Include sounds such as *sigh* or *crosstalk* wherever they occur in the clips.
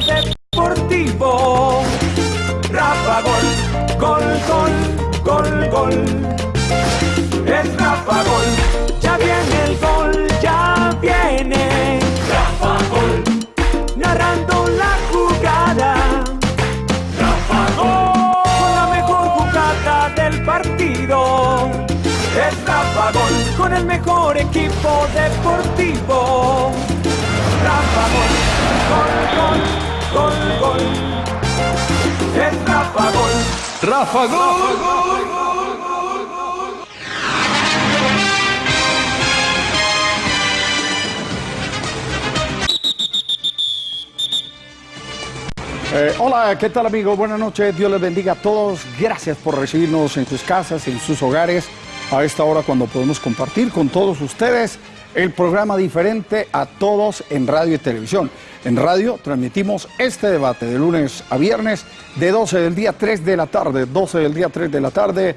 deportivo. Rafa Gol, gol, gol, gol, gol. Es Rafa Gol, ya viene el gol, ya viene. Rafa Gol, narrando la jugada. Rafa Gol, con la mejor jugada del partido. Es Rafa Gol, con el mejor equipo deportivo. Rafa Gol, gol, gol, gol, gol. Es Rafa Gol. Rafa Gol. Eh, hola, ¿qué tal amigos? Buenas noches, Dios les bendiga a todos. Gracias por recibirnos en sus casas, en sus hogares, a esta hora cuando podemos compartir con todos ustedes el programa diferente a todos en radio y televisión. En radio transmitimos este debate de lunes a viernes de 12 del día 3 de la tarde, 12 del día 3 de la tarde,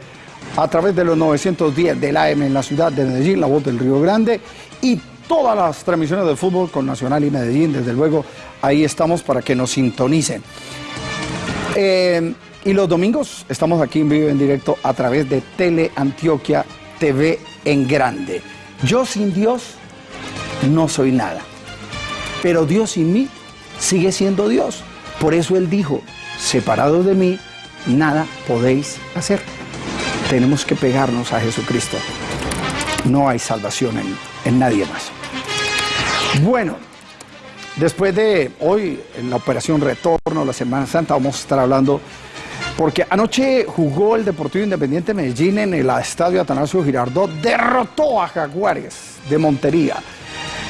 a través de los 910 del AM en la ciudad de Medellín, la voz del Río Grande, y todas las transmisiones de fútbol con Nacional y Medellín, desde luego, ahí estamos para que nos sintonicen. Eh, y los domingos estamos aquí en vivo en directo a través de Tele Antioquia TV en grande. Yo sin Dios no soy nada, pero Dios sin mí sigue siendo Dios. Por eso Él dijo, separados de mí, nada podéis hacer. Tenemos que pegarnos a Jesucristo. No hay salvación en, en nadie más. Bueno, después de hoy, en la operación Retorno, la Semana Santa, vamos a estar hablando, porque anoche jugó el Deportivo Independiente Medellín en el Estadio Atanasio Girardot, derrotó a Jaguares de Montería,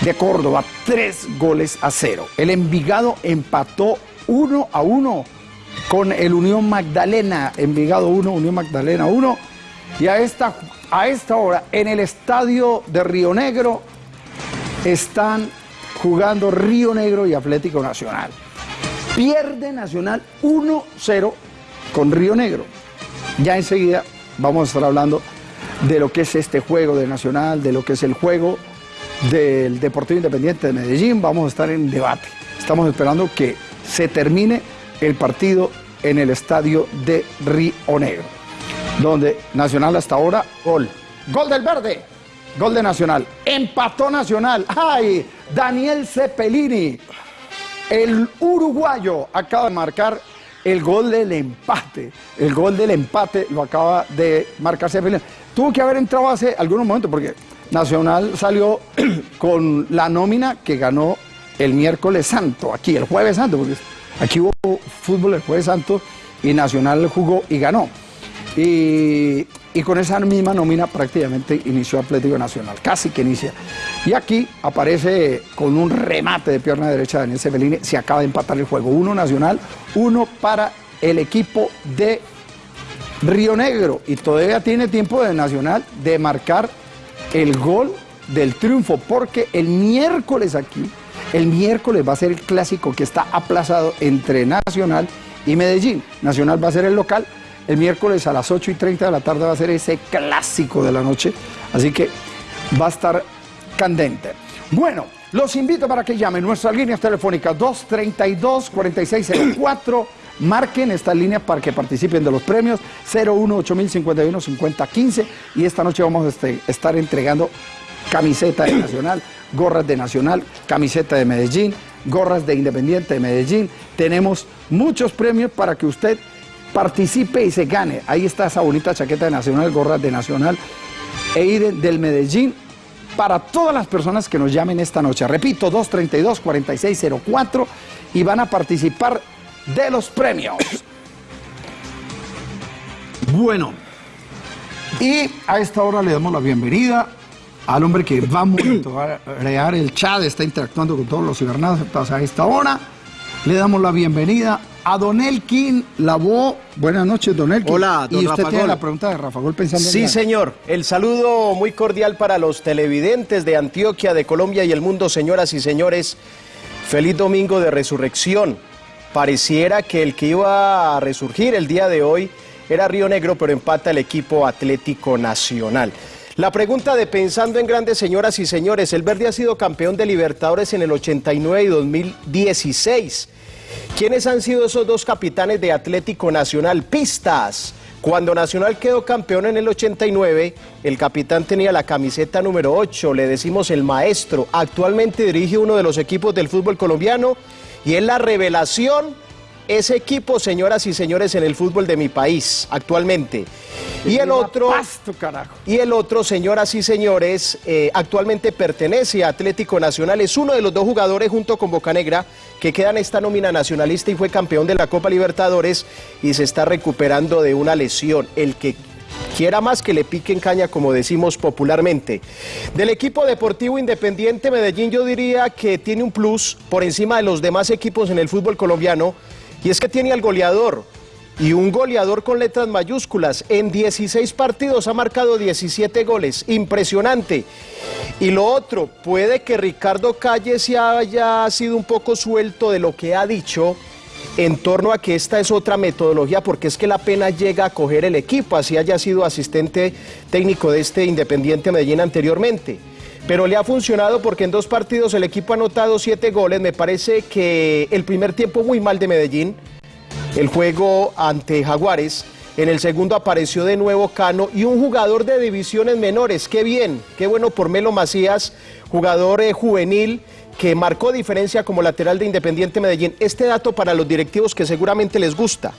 de Córdoba, tres goles a cero. El Envigado empató uno a uno con el Unión Magdalena, Envigado 1, Unión Magdalena 1, y a esta, a esta hora en el Estadio de Río Negro, están jugando Río Negro y Atlético Nacional. Pierde Nacional 1-0 con Río Negro. Ya enseguida vamos a estar hablando de lo que es este juego de Nacional, de lo que es el juego del Deportivo Independiente de Medellín. Vamos a estar en debate. Estamos esperando que se termine el partido en el estadio de Río Negro, donde Nacional hasta ahora, gol. Gol del verde. Gol de Nacional. Empató Nacional. ¡Ay! Daniel Cepelini, el uruguayo, acaba de marcar el gol del empate. El gol del empate lo acaba de marcar Cepelini. Tuvo que haber entrado hace algunos momentos porque Nacional salió *clears throat* con la nómina que ganó el miércoles santo, aquí, el jueves santo, porque aquí hubo fútbol el jueves santo y Nacional jugó y ganó. Y, y con esa misma nómina prácticamente inició Atlético Nacional, casi que inicia. Y aquí aparece con un remate de pierna derecha Daniel Sebelini, se acaba de empatar el juego. Uno Nacional, uno para el equipo de Río Negro. Y todavía tiene tiempo de Nacional de marcar el gol del triunfo, porque el miércoles aquí, el miércoles va a ser el clásico que está aplazado entre Nacional y Medellín. Nacional va a ser el local el miércoles a las 8 y 30 de la tarde va a ser ese clásico de la noche, así que va a estar candente. Bueno, los invito para que llamen nuestras líneas telefónicas 232-4604. Marquen estas líneas para que participen de los premios 018051 5015 y esta noche vamos a este, estar entregando camiseta de Nacional, gorras de Nacional, camiseta de Medellín, gorras de Independiente de Medellín. Tenemos muchos premios para que usted participe y se gane. Ahí está esa bonita chaqueta de Nacional, gorras de Nacional e ir del Medellín para todas las personas que nos llamen esta noche. Repito, 232-4604 y van a participar de los premios. *coughs* Bueno, y a esta hora le damos la bienvenida al hombre que va a *coughs* monitorear el chat, está interactuando con todos los cibernáuticos a esta hora. Le damos la bienvenida a Don Elkin Lavó. Buenas noches, Don Elkin. Hola, don Y usted Rafa tiene Gol. la pregunta de Rafa Gol pensando en Sí, la- señor. El saludo muy cordial para los televidentes de Antioquia, de Colombia y el mundo, señoras y señores. Feliz domingo de resurrección. Pareciera que el que iba a resurgir el día de hoy era Río Negro, pero empata el equipo Atlético Nacional. La pregunta de pensando en grandes señoras y señores, el Verde ha sido campeón de Libertadores en el 89 y 2016. ¿Quiénes han sido esos dos capitanes de Atlético Nacional? Pistas. Cuando Nacional quedó campeón en el 89, el capitán tenía la camiseta número 8, le decimos el maestro. Actualmente dirige uno de los equipos del fútbol colombiano y es la revelación ese equipo, señoras y señores, en el fútbol de mi país actualmente. Y el otro, y el otro, señoras y señores, eh, actualmente pertenece a Atlético Nacional. Es uno de los dos jugadores junto con Bocanegra que quedan en esta nómina nacionalista y fue campeón de la Copa Libertadores y se está recuperando de una lesión. El que quiera más que le piquen caña, como decimos popularmente. Del equipo deportivo independiente Medellín yo diría que tiene un plus por encima de los demás equipos en el fútbol colombiano y es que tiene al goleador y un goleador con letras mayúsculas. En 16 partidos ha marcado 17 goles. Impresionante. Y lo otro, puede que Ricardo Calle se haya sido un poco suelto de lo que ha dicho en torno a que esta es otra metodología, porque es que la pena llega a coger el equipo, así haya sido asistente técnico de este Independiente Medellín anteriormente. Pero le ha funcionado porque en dos partidos el equipo ha anotado siete goles. Me parece que el primer tiempo muy mal de Medellín, el juego ante Jaguares. En el segundo apareció de nuevo Cano y un jugador de divisiones menores. Qué bien, qué bueno por Melo Macías, jugador eh, juvenil que marcó diferencia como lateral de Independiente Medellín. Este dato para los directivos que seguramente les gusta.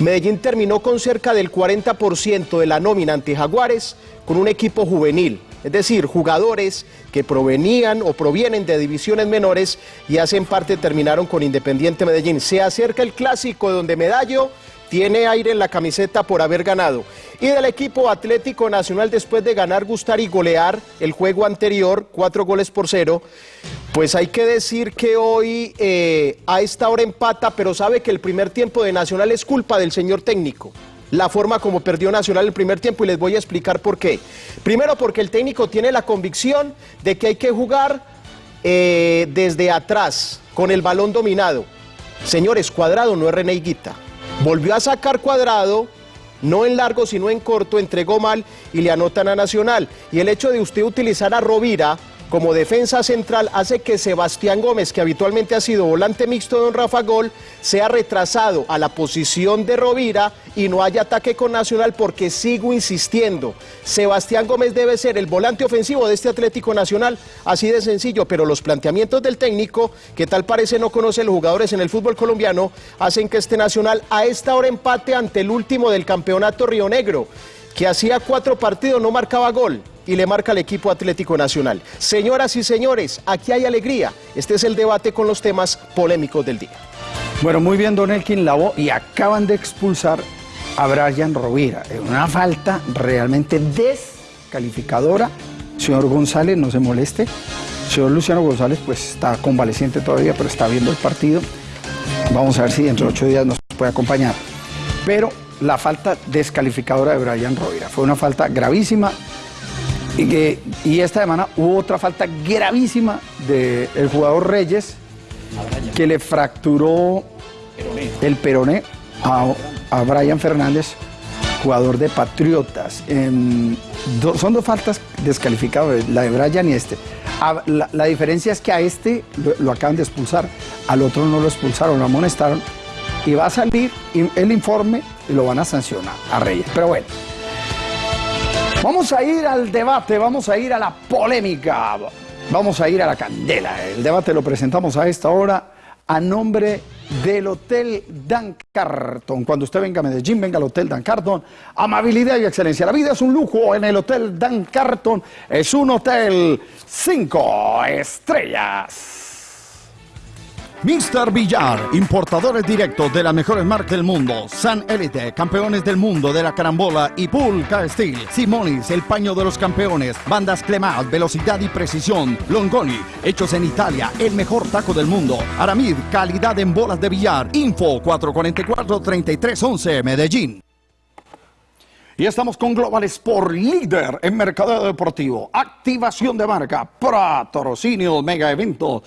Medellín terminó con cerca del 40% de la nómina ante Jaguares con un equipo juvenil es decir, jugadores que provenían o provienen de divisiones menores y hacen parte, terminaron con Independiente Medellín. Se acerca el clásico donde Medallo tiene aire en la camiseta por haber ganado. Y del equipo Atlético Nacional, después de ganar, gustar y golear el juego anterior, cuatro goles por cero, pues hay que decir que hoy eh, a esta hora empata, pero sabe que el primer tiempo de Nacional es culpa del señor técnico la forma como perdió Nacional el primer tiempo y les voy a explicar por qué. Primero porque el técnico tiene la convicción de que hay que jugar eh, desde atrás, con el balón dominado. Señores, Cuadrado no es René Volvió a sacar Cuadrado, no en largo sino en corto, entregó mal y le anotan a Nacional. Y el hecho de usted utilizar a Rovira como defensa central hace que Sebastián Gómez, que habitualmente ha sido volante mixto de don Rafa Gol, sea retrasado a la posición de Rovira y no haya ataque con Nacional porque sigo insistiendo. Sebastián Gómez debe ser el volante ofensivo de este Atlético Nacional, así de sencillo, pero los planteamientos del técnico, que tal parece no conoce los jugadores en el fútbol colombiano, hacen que este Nacional a esta hora empate ante el último del campeonato Río Negro, que hacía cuatro partidos no marcaba gol y le marca al equipo Atlético Nacional. Señoras y señores, aquí hay alegría. Este es el debate con los temas polémicos del día. Bueno, muy bien, Don Elkin Lavo, y acaban de expulsar a Brian Rovira. Una falta realmente descalificadora. Señor González, no se moleste. Señor Luciano González, pues está convaleciente todavía, pero está viendo el partido. Vamos a ver si dentro de ocho días nos puede acompañar. Pero la falta descalificadora de Brian Rovira fue una falta gravísima y, que, y esta semana hubo otra falta gravísima del jugador Reyes que le fracturó el peroné a, a Brian Fernández, jugador de Patriotas. son dos faltas descalificadas, la de Brian y este. la, diferencia es que a este lo, acaban de expulsar, al otro no lo expulsaron, lo amonestaron. Y va a salir el informe y lo van a sancionar a Reyes. Pero bueno. Vamos a ir al debate, vamos a ir a la polémica, vamos a ir a la candela. El debate lo presentamos a esta hora a nombre del Hotel Dan Carton. Cuando usted venga a Medellín, venga al Hotel Dan Carton. Amabilidad y excelencia. La vida es un lujo en el Hotel Dan Carton. Es un hotel cinco estrellas. Mr. Villar, importadores directos de las mejores marcas del mundo. San Elite, campeones del mundo de la carambola y Pulca Steel. Simonis, el paño de los campeones. Bandas Clemat, velocidad y precisión. Longoni, hechos en Italia, el mejor taco del mundo. Aramid, calidad en bolas de billar. Info 444-3311, Medellín. Y estamos con Global Sport, líder en mercado deportivo. Activación de marca, patrocinio, mega evento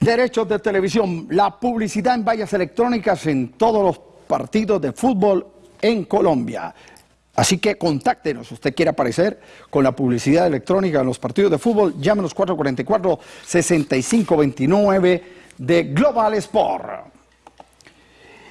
derechos de televisión, la publicidad en vallas electrónicas en todos los partidos de fútbol en Colombia. Así que contáctenos, usted quiere aparecer con la publicidad electrónica en los partidos de fútbol, llámenos 444-6529 de Global Sport.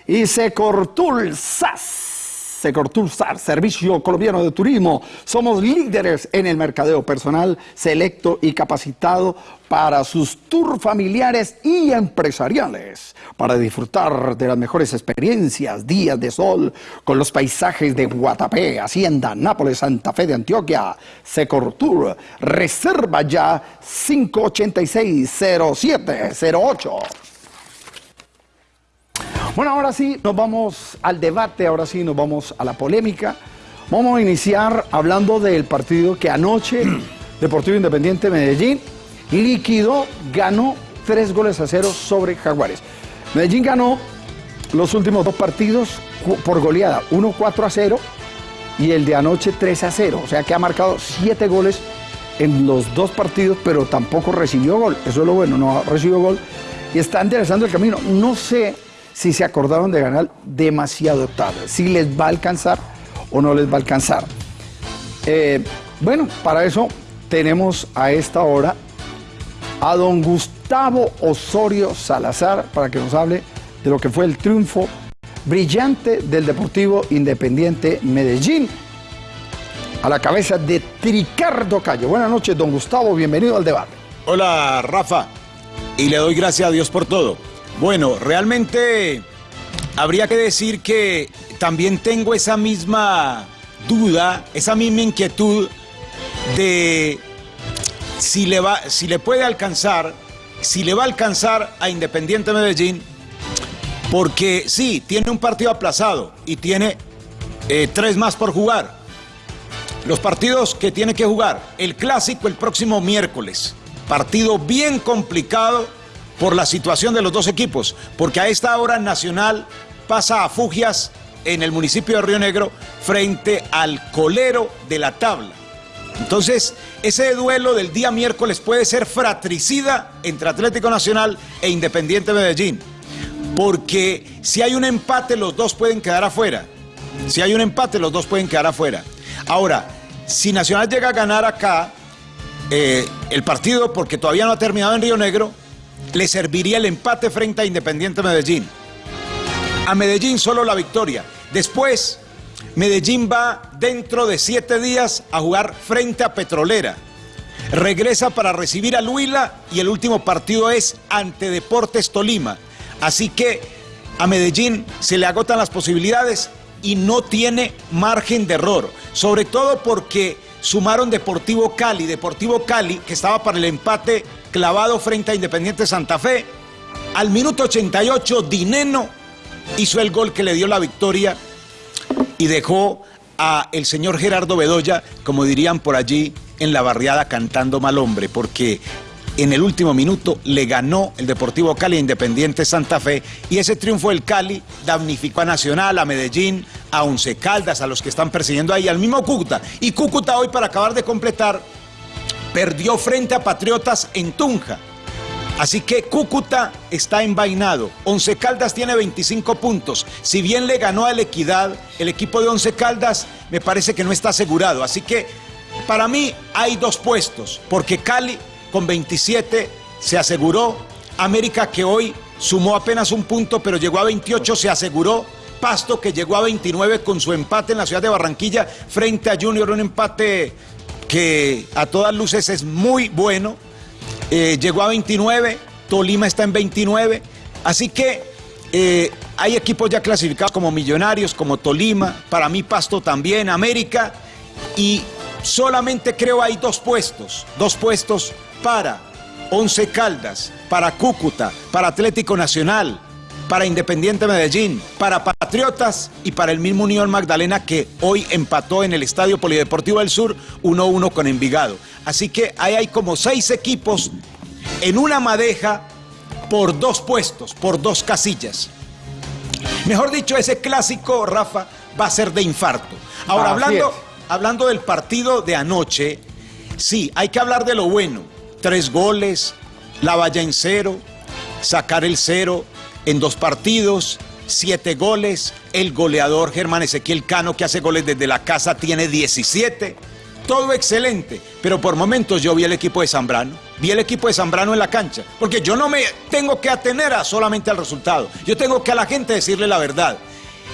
y Secortul SAS. Secortulsar, Servicio Colombiano de Turismo. Somos líderes en el mercadeo personal selecto y capacitado para sus tours familiares y empresariales, para disfrutar de las mejores experiencias, días de sol, con los paisajes de Guatapé, Hacienda, Nápoles, Santa Fe de Antioquia, Secortur. Reserva ya 586-0708. Bueno, ahora sí, nos vamos al debate, ahora sí nos vamos a la polémica. Vamos a iniciar hablando del partido que anoche *clears throat* Deportivo Independiente Medellín liquidó, ganó tres goles a cero sobre Jaguares. Medellín ganó los últimos dos partidos por goleada, uno 4 a 0 y el de anoche 3 a 0. O sea que ha marcado siete goles en los dos partidos, pero tampoco recibió gol. Eso es lo bueno, no recibió gol. Y está interesando el camino. No sé si se acordaron de ganar demasiado tarde, si les va a alcanzar o no les va a alcanzar. Eh, bueno, para eso tenemos a esta hora a don Gustavo Osorio Salazar para que nos hable de lo que fue el triunfo brillante del Deportivo Independiente Medellín a la cabeza de Tricardo Calle. Buenas noches, don Gustavo, bienvenido al debate. Hola, Rafa, y le doy gracias a Dios por todo. Bueno, realmente habría que decir que también tengo esa misma duda, esa misma inquietud de si le, va, si le puede alcanzar, si le va a alcanzar a Independiente Medellín, porque sí, tiene un partido aplazado y tiene eh, tres más por jugar. Los partidos que tiene que jugar, el clásico el próximo miércoles, partido bien complicado por la situación de los dos equipos, porque a esta hora Nacional pasa a Fugias en el municipio de Río Negro frente al colero de la tabla. Entonces, ese duelo del día miércoles puede ser fratricida entre Atlético Nacional e Independiente Medellín, porque si hay un empate los dos pueden quedar afuera. Si hay un empate los dos pueden quedar afuera. Ahora, si Nacional llega a ganar acá eh, el partido porque todavía no ha terminado en Río Negro, le serviría el empate frente a Independiente Medellín. A Medellín solo la victoria. Después, Medellín va dentro de siete días a jugar frente a Petrolera. Regresa para recibir a Luila y el último partido es ante Deportes Tolima. Así que a Medellín se le agotan las posibilidades y no tiene margen de error. Sobre todo porque sumaron Deportivo Cali. Deportivo Cali, que estaba para el empate clavado frente a Independiente Santa Fe. Al minuto 88, Dineno hizo el gol que le dio la victoria y dejó a el señor Gerardo Bedoya, como dirían por allí en la barriada, cantando mal hombre, porque en el último minuto le ganó el Deportivo Cali Independiente Santa Fe y ese triunfo del Cali damnificó a Nacional, a Medellín, a Once Caldas, a los que están persiguiendo ahí, al mismo Cúcuta. Y Cúcuta hoy, para acabar de completar, perdió frente a Patriotas en Tunja. Así que Cúcuta está envainado. Once Caldas tiene 25 puntos. Si bien le ganó a la Equidad, el equipo de Once Caldas me parece que no está asegurado. Así que para mí hay dos puestos, porque Cali con 27 se aseguró. América que hoy sumó apenas un punto, pero llegó a 28, se aseguró. Pasto que llegó a 29 con su empate en la ciudad de Barranquilla frente a Junior, un empate que a todas luces es muy bueno. Eh, llegó a 29, Tolima está en 29, así que eh, hay equipos ya clasificados como Millonarios, como Tolima, para mí Pasto también, América, y solamente creo hay dos puestos, dos puestos para Once Caldas, para Cúcuta, para Atlético Nacional, para Independiente Medellín, para Patriotas y para el mismo Unión Magdalena que hoy empató en el Estadio Polideportivo del Sur 1-1 con Envigado. Así que ahí hay como seis equipos en una madeja por dos puestos, por dos casillas. Mejor dicho, ese clásico, Rafa, va a ser de infarto. Ahora, hablando, hablando del partido de anoche, sí, hay que hablar de lo bueno. Tres goles, la valla en cero, sacar el cero, en dos partidos, siete goles. El goleador Germán Ezequiel Cano, que hace goles desde la casa, tiene 17. Todo excelente, pero por momentos yo vi el equipo de Zambrano. vi el equipo de Zambrano en la cancha, porque yo no me tengo que atener a solamente al resultado, yo tengo que a la gente decirle la verdad.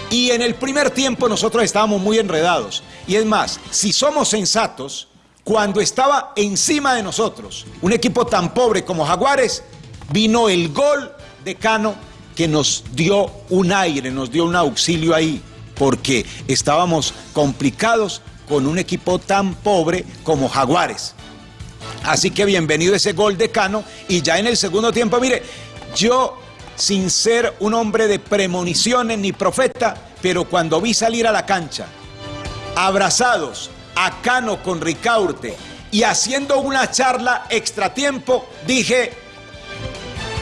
Y en el primer tiempo nosotros estábamos muy enredados. Y es más, si somos sensatos, cuando estaba encima de nosotros un equipo tan pobre como Jaguares, vino el gol de Cano que nos dio un aire, nos dio un auxilio ahí, porque estábamos complicados con un equipo tan pobre como Jaguares. Así que bienvenido ese gol de Cano y ya en el segundo tiempo, mire, yo sin ser un hombre de premoniciones ni profeta, pero cuando vi salir a la cancha, abrazados a Cano con Ricaurte y haciendo una charla extratiempo, dije,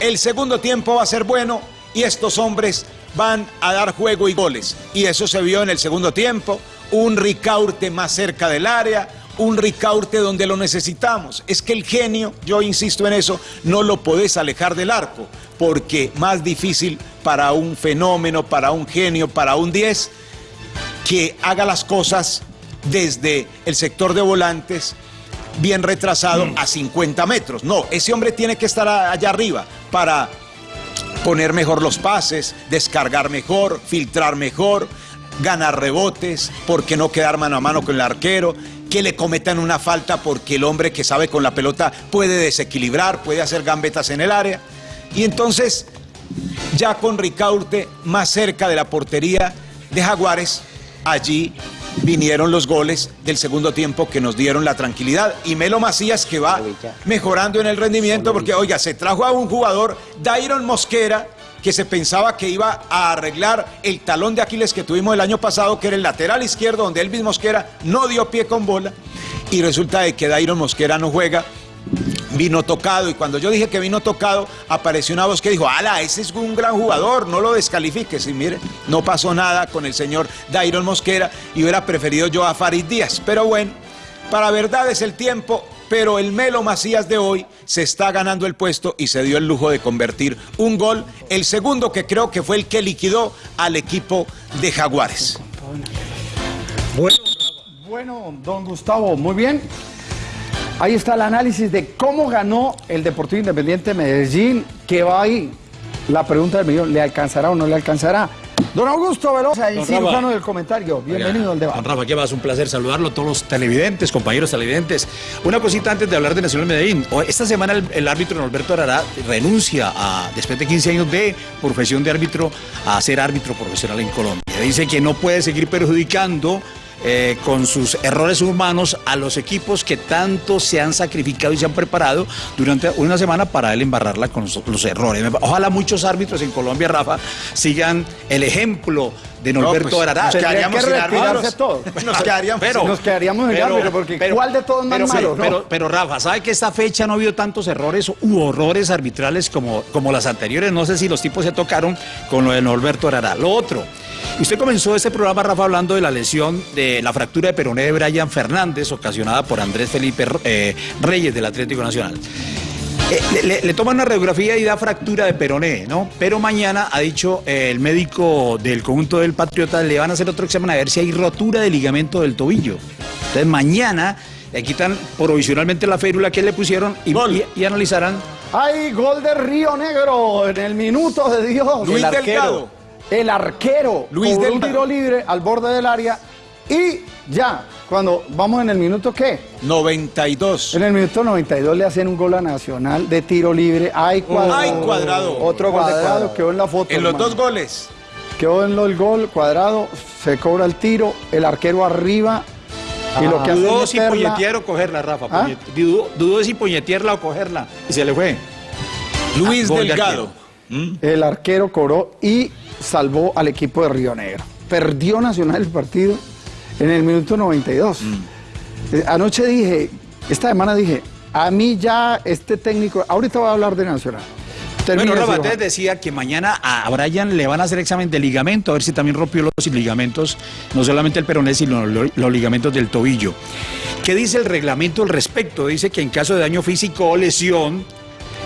el segundo tiempo va a ser bueno y estos hombres van a dar juego y goles. Y eso se vio en el segundo tiempo, un Ricaurte más cerca del área, un Ricaurte donde lo necesitamos. Es que el genio, yo insisto en eso, no lo podés alejar del arco, porque más difícil para un fenómeno, para un genio, para un 10, que haga las cosas desde el sector de volantes bien retrasado a 50 metros. No, ese hombre tiene que estar allá arriba para poner mejor los pases, descargar mejor, filtrar mejor, ganar rebotes, porque no quedar mano a mano con el arquero, que le cometan una falta porque el hombre que sabe con la pelota puede desequilibrar, puede hacer gambetas en el área. Y entonces, ya con Ricaurte más cerca de la portería de Jaguares, allí vinieron los goles del segundo tiempo que nos dieron la tranquilidad. Y Melo Macías que va mejorando en el rendimiento porque, oiga, se trajo a un jugador, Dairon Mosquera, que se pensaba que iba a arreglar el talón de Aquiles que tuvimos el año pasado, que era el lateral izquierdo, donde Elvis Mosquera no dio pie con bola. Y resulta de que Dairon Mosquera no juega vino tocado y cuando yo dije que vino tocado apareció una voz que dijo, ala, ese es un gran jugador, no lo descalifiques y mire, no pasó nada con el señor Dairon Mosquera y hubiera preferido yo a Farid Díaz, pero bueno, para verdad es el tiempo, pero el Melo Macías de hoy se está ganando el puesto y se dio el lujo de convertir un gol, el segundo que creo que fue el que liquidó al equipo de Jaguares. Bueno, bueno don Gustavo, muy bien. Ahí está el análisis de cómo ganó el Deportivo Independiente Medellín, que va ahí. La pregunta del millón, ¿le alcanzará o no le alcanzará? Don Augusto Velosa, el cirujano del comentario. Bienvenido al debate. Don Rafa, ¿qué vas? Un placer saludarlo a todos los televidentes, compañeros televidentes. Una cosita antes de hablar de Nacional Medellín. Esta semana el, árbitro Norberto Arará renuncia a, después de 15 años de profesión de árbitro, a ser árbitro profesional en Colombia. Dice que no puede seguir perjudicando eh, con sus errores humanos a los equipos que tanto se han sacrificado y se han preparado durante una semana para él embarrarla con los, errores. Ojalá muchos árbitros en Colombia, Rafa, sigan el ejemplo de Norberto no, pues, Nos quedaríamos en todos. *laughs* Nos quedaríamos, pero, nos quedaríamos en árbitro, porque ¿cuál de todos más pero, malo? Pero, Rafa, ¿sabe que esta fecha no ha habido tantos errores u horrores arbitrales como, como las anteriores? No sé si los tipos se tocaron con lo de Norberto Arará. Lo otro, Usted comenzó este programa, Rafa, hablando de la lesión de la fractura de peroné de Brian Fernández, ocasionada por Andrés Felipe eh, Reyes del Atlético Nacional. Eh, le, le, toman una radiografía y da fractura de peroné, ¿no? Pero mañana, ha dicho eh, el médico del conjunto del Patriota, le van a hacer otro examen a ver si hay rotura de ligamento del tobillo. Entonces mañana le quitan provisionalmente la férula que le pusieron y, y, analizarán. ¡Hay gol de Río Negro en el minuto de Dios! Luis Delgado el arquero Luis del un tiro libre al borde del área y ya, cuando vamos en el minuto qué? 92. En el minuto 92 le hacen un gol a Nacional de tiro libre. Hay cuadrado. Hay cuadrado. Otro gol cuadrado, quedó en la foto. En los dos goles. Quedó en el gol cuadrado, se cobra el tiro, el arquero arriba. y lo que ah. dudó si puñetear o cogerla, Rafa. ¿Ah? Dudó, si puñetearla o cogerla. Y se le fue. Luis ah, Delgado. El arquero cobró y salvó al equipo de Río Negro. Perdió Nacional el partido en el minuto 92. Mm. Eh, anoche dije, esta semana dije, a mí ya este técnico, ahorita voy a hablar de Nacional. bueno, Rafa, decía que mañana a Brian le van a hacer examen de ligamento, a ver si también rompió los ligamentos, no solamente el peroné, sino los ligamentos del tobillo. ¿Qué dice el reglamento al respecto? Dice que en caso de daño físico o lesión,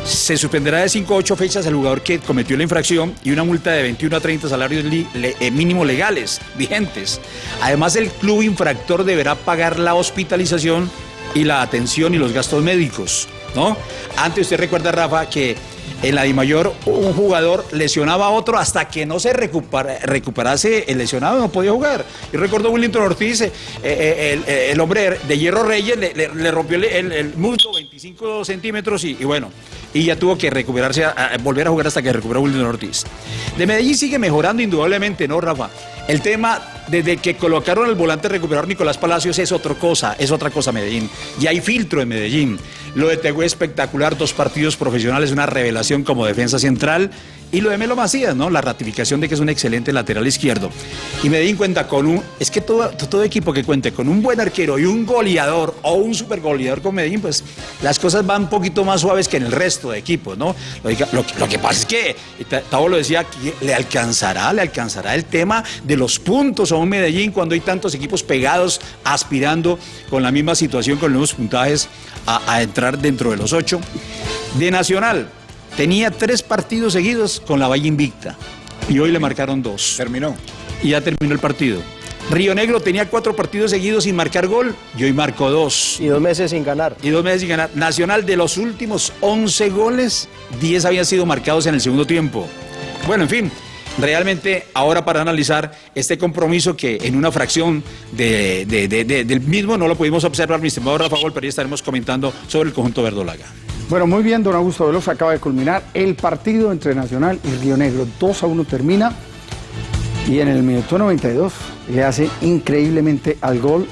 se suspenderá de 5 a 8 fechas al jugador que cometió la infracción y una multa de 21 a 30 salarios eh, mínimos legales vigentes. Además, el club infractor deberá pagar la hospitalización y la atención y los gastos médicos. ¿no? Antes usted recuerda, Rafa, que en la Mayor un jugador lesionaba a otro hasta que no se recuperase el lesionado, no podía jugar. Y recuerdo Willington Ortiz, eh, eh, el, hombre de Hierro Reyes, le, rompió el, muslo 25 centímetros y, bueno, y ya tuvo que recuperarse, volver a jugar hasta que recuperó Willington Ortiz. De Medellín sigue mejorando indudablemente, ¿no, Rafa? El tema, desde que colocaron el volante recuperador Nicolás Palacios, es otra cosa, es otra cosa Medellín. Y hay filtro en Medellín. Lo de Tegüe espectacular, dos partidos profesionales, una revelación como defensa central. Y lo de Melo Macías, ¿no? La ratificación de que es un excelente lateral izquierdo. Y Medellín cuenta con un. Es que todo, todo equipo que cuente con un buen arquero y un goleador o un super goleador con Medellín, pues las cosas van un poquito más suaves que en el resto de equipos, ¿no? Lo, que pasa es que, Tavo lo decía, le alcanzará, le alcanzará el tema de los puntos a un Medellín cuando hay tantos equipos pegados, aspirando con la misma situación, con los puntajes, a, a entrar dentro de los ocho. De Nacional, Tenía tres partidos seguidos con la Valle Invicta y hoy le marcaron dos. Terminó. Y ya terminó el partido. Río Negro tenía cuatro partidos seguidos sin marcar gol y hoy marcó dos. Y dos meses sin ganar. Y dos meses sin ganar. Nacional de los últimos 11 goles, 10 habían sido marcados en el segundo tiempo. Bueno, en fin, realmente ahora para analizar este compromiso que en una fracción del mismo no lo pudimos observar, mi estimado Rafa Gol, pero ya estaremos comentando sobre el conjunto verdolaga. Bueno, muy bien, don Augusto Velosa acaba de culminar el partido entre Nacional y Río Negro. 2 a 1 termina y en el minuto 92 le hace increíblemente al gol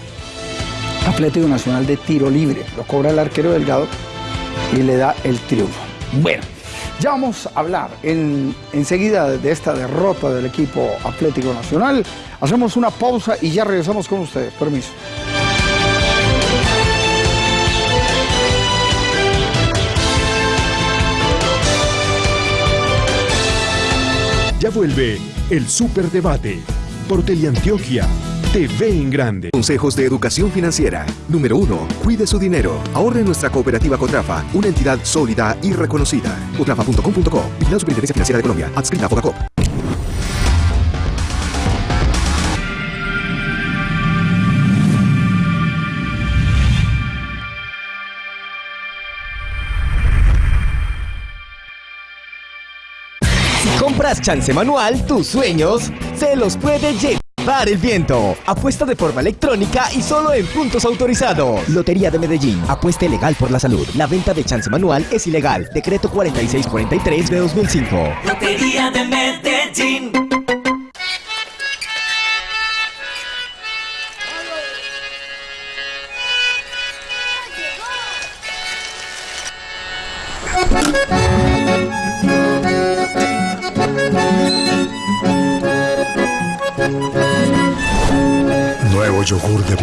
Atlético Nacional de tiro libre. Lo cobra el arquero Delgado y le da el triunfo. Bueno, ya vamos a hablar en, enseguida de esta derrota del equipo Atlético Nacional. Hacemos una pausa y ya regresamos con ustedes. Permiso. Ya vuelve el Superdebate por Teleantioquia. TV en grande. Consejos de educación financiera. Número 1. Cuide su dinero. Ahorre en nuestra cooperativa Cotrafa, una entidad sólida y reconocida. Cotrafa.com.co. Vigilado Superintendencia Financiera de Colombia. Adscrita a Focacop. chance manual, tus sueños se los puede el viento. Apuesta de forma electrónica y solo en puntos autorizados. Lotería de Medellín. Apuesta legal por la salud. La venta de chance manual es ilegal. Decreto 4643 de 2005. Lotería de Medellín.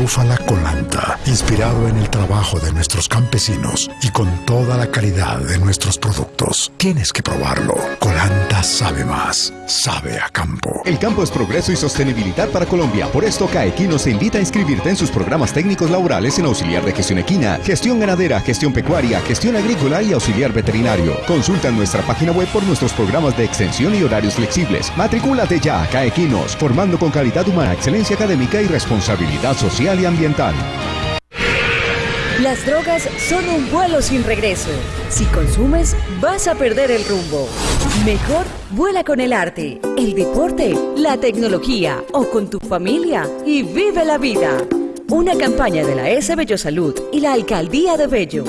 Yogur de búfala colanta, inspirado en el trabajo de nuestros campesinos y con toda la calidad de nuestros productos. Tienes que probarlo. Colanta sabe más, sabe a campo. El campo es progreso y sostenibilidad para Colombia. Por esto, CAEQUINO se invita a inscribirte en sus programas técnicos laborales en auxiliar de gestión equina, gestión ganadera, gestión pecuaria, gestión agrícola y auxiliar veterinario. Consulta nuestra página web por nuestros programas de extensión y horarios flexibles. Matricúlate ya, CAEQUINOS, formando con calidad humana, excelencia académica y responsabilidad social y ambiental. Las drogas son un vuelo sin regreso. Si consumes, vas a perder el rumbo. Mejor vuela con el arte, el deporte, la tecnología o con tu familia y vive la vida. Una campaña de la S Bello Salud y la Alcaldía de Bello.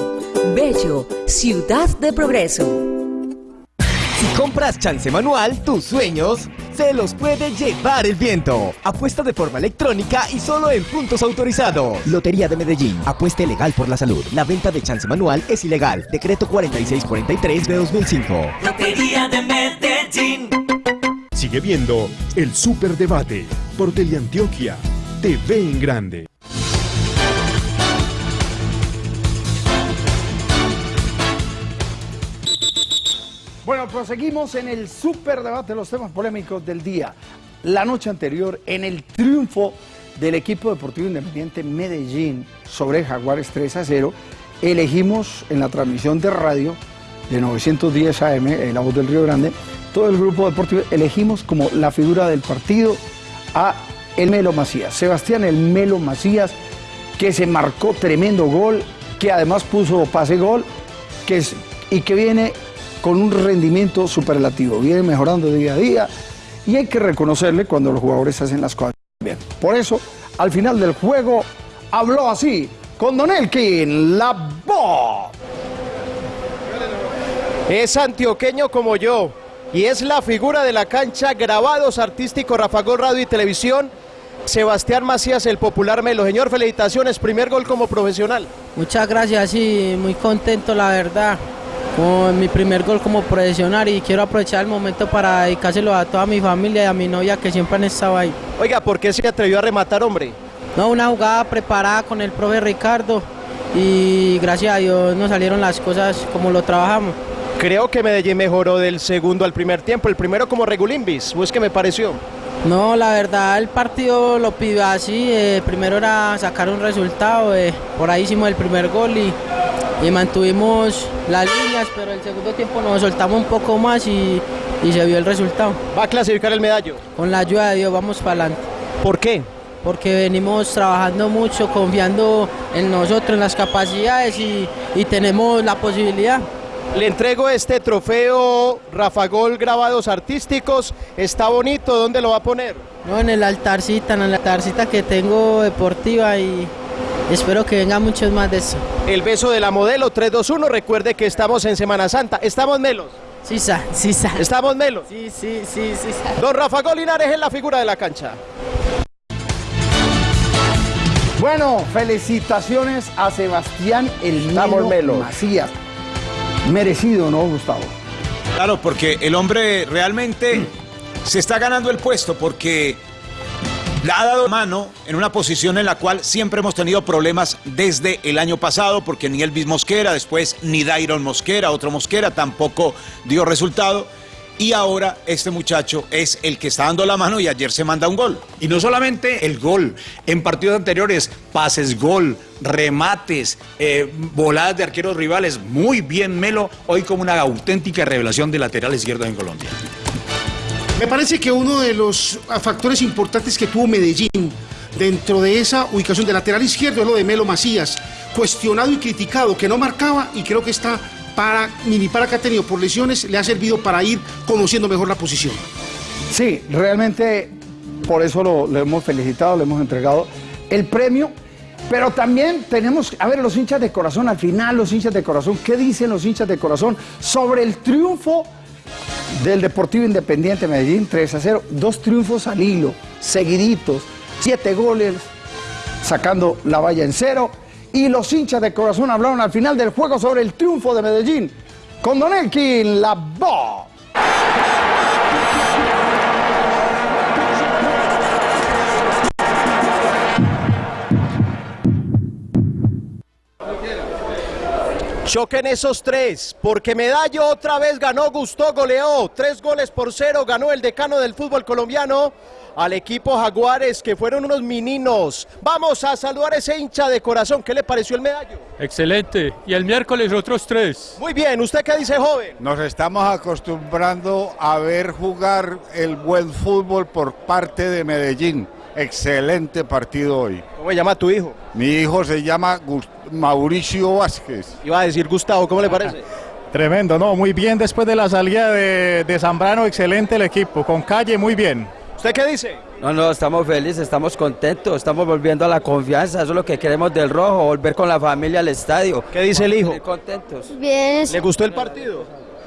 Bello, ciudad de progreso. Si compras chance manual, tus sueños se los puede llevar el viento. Apuesta de forma electrónica y solo en puntos autorizados. Lotería de Medellín. Apuesta legal por la salud. La venta de chance manual es ilegal. Decreto 4643 de 2005. Lotería de Medellín. Sigue viendo el Superdebate por Teleantioquia. TV en grande. Bueno, proseguimos en el super debate de los temas polémicos del día. La noche anterior, en el triunfo del equipo deportivo independiente Medellín sobre Jaguares 3 a 0, elegimos en la transmisión de radio de 910 AM, en la voz del Río Grande, todo el grupo deportivo elegimos como la figura del partido a el Melo Macías, Sebastián el Melo Macías, que se marcó tremendo gol, que además puso pase gol que es, y que viene con un rendimiento superlativo, viene mejorando día a día y hay que reconocerle cuando los jugadores hacen las cosas bien. Por eso, al final del juego, habló así con Don Elkin, la voz. Es antioqueño como yo y es la figura de la cancha Grabados Artísticos Rafa Gol Radio y Televisión. Sebastián Macías, el popular Melo. Señor, felicitaciones, primer gol como profesional. Muchas gracias, sí, muy contento la verdad. Con mi primer gol como profesional y quiero aprovechar el momento para dedicárselo a toda mi familia y a mi novia que siempre han estado ahí. Oiga, ¿por qué se atrevió a rematar, hombre? No, una jugada preparada con el profe Ricardo y gracias a Dios nos salieron las cosas como lo trabajamos. Creo que Medellín mejoró del segundo al primer tiempo, el primero como regulimbis, ¿o es que me pareció? No, la verdad el partido lo pidió así, eh, primero era sacar un resultado, eh, por ahí hicimos el primer gol y, y mantuvimos las líneas, pero el segundo tiempo nos soltamos un poco más y, y se vio el resultado. ¿Va a clasificar el medallo? Con la ayuda de Dios vamos para adelante. ¿Por qué? Porque venimos trabajando mucho, confiando en nosotros, en las capacidades y, y tenemos la posibilidad. Le entrego este trofeo Rafa Gol grabados artísticos. Está bonito, ¿dónde lo va a poner? No, en el altarcita, en el altarcita que tengo deportiva y espero que vengan muchos más de eso. El beso de la modelo 321. Recuerde que estamos en Semana Santa. ¿Estamos melos? Sí, sa, sí, sa. ¿Estamos melos? Sí, sí, sí, sí. sa. Don Rafa Gol Linares es la figura de la cancha. Bueno, felicitaciones a Sebastián El Estamos Melo melos. Macías. Merecido, ¿no, Gustavo? Claro, porque el hombre realmente se está ganando el puesto porque le ha dado mano en una posición en la cual siempre hemos tenido problemas desde el año pasado, porque ni Elvis Mosquera, después ni Dairon Mosquera, otro Mosquera, tampoco dio resultado. Y ahora este muchacho es el que está dando la mano y ayer se manda un gol. Y no solamente el gol, en partidos anteriores, pases gol, remates, eh, voladas de arqueros rivales, muy bien Melo, hoy como una auténtica revelación de lateral izquierdo en Colombia. Me parece que uno de los factores importantes que tuvo Medellín dentro de esa ubicación de lateral izquierdo es lo de Melo Macías, cuestionado y criticado, que no marcaba y creo que está para mini para que ha tenido por lesiones, le ha servido para ir conociendo mejor la posición. Sí, realmente por eso lo hemos felicitado, le hemos entregado el premio. Pero también tenemos, a ver, los hinchas de corazón, al final los hinchas de corazón, ¿qué dicen los hinchas de corazón sobre el triunfo del Deportivo Independiente Medellín 3 a 0? Dos triunfos al hilo, seguiditos, siete goles, sacando la valla en cero. Y los hinchas de corazón hablaron al final del juego sobre el triunfo de Medellín. Con Don Elkin, la voz. Choquen esos tres, porque Medallo otra vez ganó, gustó, goleó. Tres goles por cero ganó el decano del fútbol colombiano al equipo Jaguares, que fueron unos meninos. Vamos a saludar a ese hincha de corazón. ¿Qué le pareció el medallo? Excelente. Y el miércoles otros tres. Muy bien, ¿usted qué dice, joven? Nos estamos acostumbrando a ver jugar el buen fútbol por parte de Medellín. Excelente partido hoy. ¿Cómo se llama tu hijo? Mi hijo se llama Mauricio Vázquez. Iba a decir Gustavo, ¿cómo le parece? Tremendo, no, muy bien después de la salida de, de Zambrano, excelente el equipo, con calle muy bien. ¿Usted qué dice? No, no, estamos felices, estamos contentos, estamos volviendo a la confianza, eso es lo que queremos del rojo, volver con la familia al estadio. ¿Qué dice el hijo? Contentos. Bien. ¿Le gustó el partido?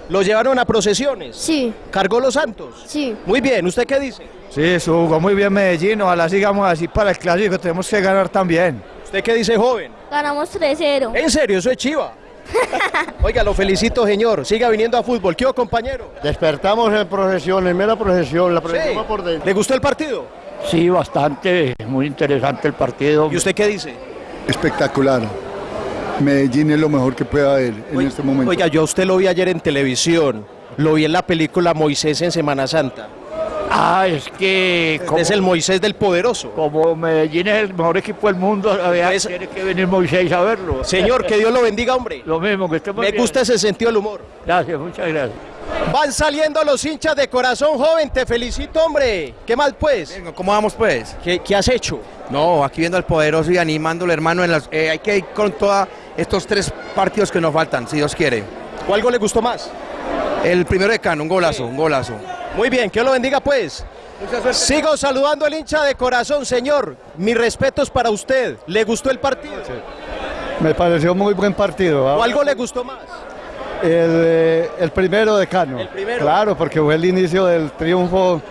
¿Lo llevaron a procesiones? Sí. ¿Cargó los Santos? Sí. Muy bien, ¿usted qué dice? Sí, jugó muy bien Medellín, ojalá sigamos así para el clásico, tenemos que ganar también. ¿Usted qué dice, joven? Ganamos 3-0. ¿En serio? Eso es chiva. *laughs* Oiga, lo felicito, señor. Siga viniendo a fútbol. ¿Qué, compañero? Despertamos en procesión, en mera procesión, la procesión Sí. va por dentro. ¿Le gustó el partido? Sí, bastante, muy interesante el partido. ¿Y usted qué dice? Espectacular. Medellín es lo mejor que puede haber en este momento. Oiga, yo a usted lo vi ayer en televisión. Lo vi en la película Moisés en Semana Santa. Ah, es que... Es el Moisés del Poderoso. Como Medellín es el mejor equipo del mundo, Pues- tiene que venir Moisés a verlo. Señor, que Dios lo bendiga, hombre. Lo mismo, que estemos Me bien. gusta ese sentido del humor. Gracias, muchas gracias. Van saliendo los hinchas de corazón, joven. Te felicito, hombre. ¿Qué mal, pues? ¿Cómo vamos, pues? ¿Qué, qué has hecho? No, aquí viendo al poderoso y animándole, hermano. En las- eh, hay que ir con toda estos tres partidos que nos faltan, si Dios quiere. ¿Cuál gol le gustó más? El primero de Cano, un golazo, un golazo. Muy bien, que Dios lo bendiga pues. Sigo saludando al hincha de corazón, señor. Mis respetos para usted. ¿Le gustó el partido? Me pareció muy buen partido. ¿ah? ¿Cuál gol le gustó más? El, eh, el primero de Cano. El primero. Claro, porque fue el inicio del triunfo.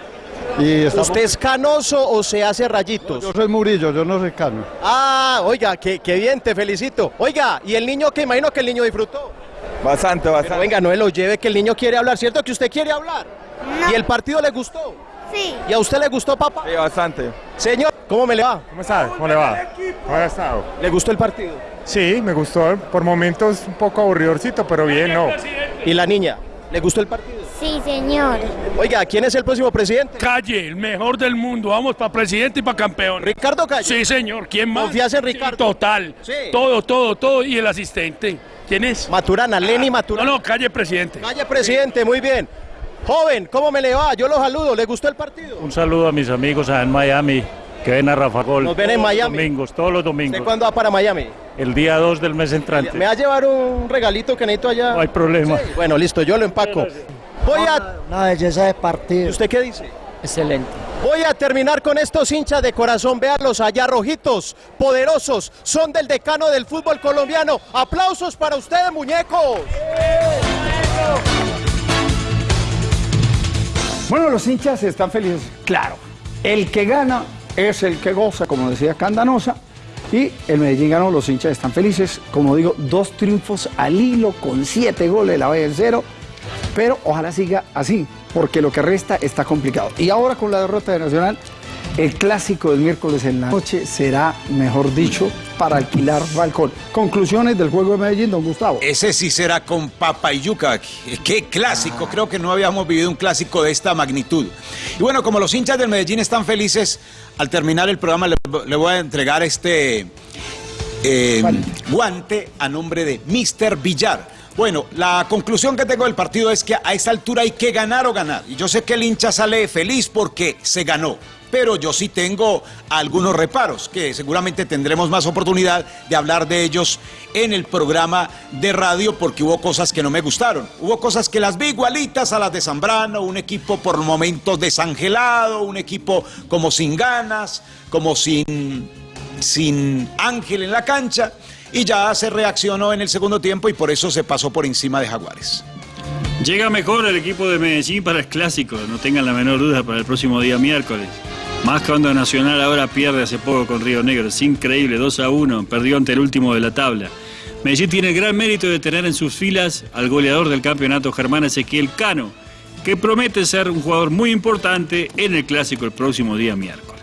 Y estamos- ¿Usted es canoso o se hace rayitos? Yo soy Murillo, yo no soy Cano. Ah, oiga, qué, qué bien, te felicito. Oiga, ¿y el niño que imagino que el niño disfrutó? Bastante, Pero venga, no me lo lleve que el niño quiere hablar, ¿cierto que usted quiere hablar? ¿Y el partido le gustó? Sí. ¿Y a usted le gustó, papá? Sí, bastante. Señor, ¿cómo me le va? ¿Cómo está? ¿Cómo le va? ¿Cómo ha estado? ¿Le gustó el partido? Sí, me gustó. Por momentos un poco aburridorcito, pero bien, no. ¿Y la niña? ¿Le gustó el partido? Sí, señor. Oiga, ¿quién es el próximo presidente? Calle, el mejor del mundo. Vamos para presidente y para campeón. ¿Ricardo Calle? Sí, señor. ¿Quién más? ¿Confías en Ricardo? total. Sí. Todo, todo, todo. Y el asistente. ¿Quién es? Maturana, Lenny Maturana. No, no, calle presidente. Calle presidente, muy bien. Joven, ¿cómo me le va? Yo lo saludo. ¿Le gustó el partido? Un saludo a mis amigos en Miami que ven a Rafa Gol. Nos ven en Miami. Los domingos, todos los domingos. ¿De cuándo va para Miami? El día 2 del mes entrante. ¿Me va a llevar un regalito que necesito allá? No hay problema. Sí, Bueno, listo, yo lo empaco. Voy a... Una belleza de partido. ¿Y usted qué dice? Excelente. Voy a terminar con estos hinchas de corazón. Veanlos allá, rojitos, poderosos. Son del decano del fútbol colombiano. Aplausos para ustedes, muñecos. Bueno, los hinchas están felices. Claro, el que gana es el que goza, como decía Candanosa. Y el Medellín ganó, los hinchas están felices. Como digo, dos triunfos al hilo con siete goles, la vez cero. Pero ojalá siga así, porque lo que resta está complicado. Y ahora con la derrota de Nacional, el clásico del miércoles en la noche será, mejor dicho, para alquilar balcón. Conclusiones del juego de Medellín, don Gustavo. Ese sí será con papa y yuca. Qué clásico. Creo que no habíamos vivido un clásico de esta magnitud. Y bueno, como los hinchas del Medellín están felices, al terminar el programa le, le voy a entregar este eh, guante a nombre de Mr. Villar. Bueno, la conclusión que tengo del partido es que a esta altura hay que ganar o ganar. Y yo sé que el hincha sale feliz porque se ganó. Pero yo sí tengo algunos reparos que seguramente tendremos más oportunidad de hablar de ellos en el programa de radio porque hubo cosas que no me gustaron. Hubo cosas que las vi igualitas a las de Zambrano, un equipo por momentos desangelado, un equipo como sin ganas, como sin, sin ángel en la cancha y ya se reaccionó en el segundo tiempo y por eso se pasó por encima de Jaguares. Llega mejor el equipo de Medellín para el clásico, no tengan la menor duda para el próximo día miércoles. Más cuando Nacional ahora pierde hace poco con Río Negro, es increíble, 2 a 1, perdió ante el último de la tabla. Medellín tiene el gran mérito de tener en sus filas al goleador del campeonato Germán Ezequiel Cano, que promete ser un jugador muy importante en el clásico el próximo día miércoles.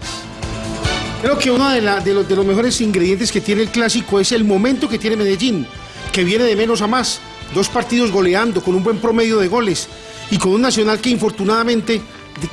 Creo que uno de, los, mejores ingredientes que tiene el clásico es el momento que tiene Medellín, que viene de menos a más. Dos partidos goleando, con un buen promedio de goles y con un Nacional que infortunadamente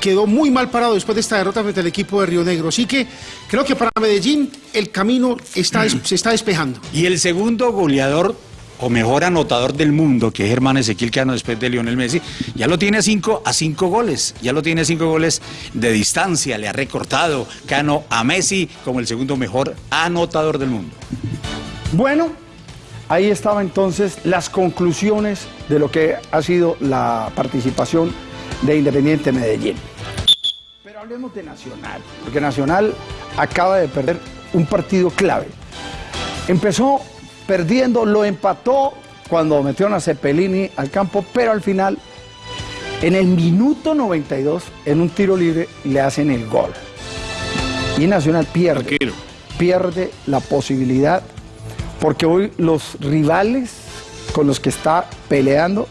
quedó muy mal parado después de esta derrota frente al equipo de Río Negro. Así que creo que para Medellín el camino se está despejando. Y el segundo goleador o mejor anotador del mundo, que es Germán Ezequiel Cano después de Lionel Messi, ya lo tiene cinco, a cinco goles, ya lo tiene cinco goles de distancia, le ha recortado Cano a Messi como el segundo mejor anotador del mundo. Bueno, ahí estaban entonces las conclusiones de lo que ha sido la participación de Independiente Medellín. Pero hablemos de Nacional, porque Nacional acaba de perder un partido clave. Empezó perdiendo, lo empató cuando metieron a Cepelini al campo, pero al final, en el minuto 92, en un tiro libre, le hacen el gol. Y Nacional pierde. Pierde la posibilidad, porque hoy los rivales con los que está peleando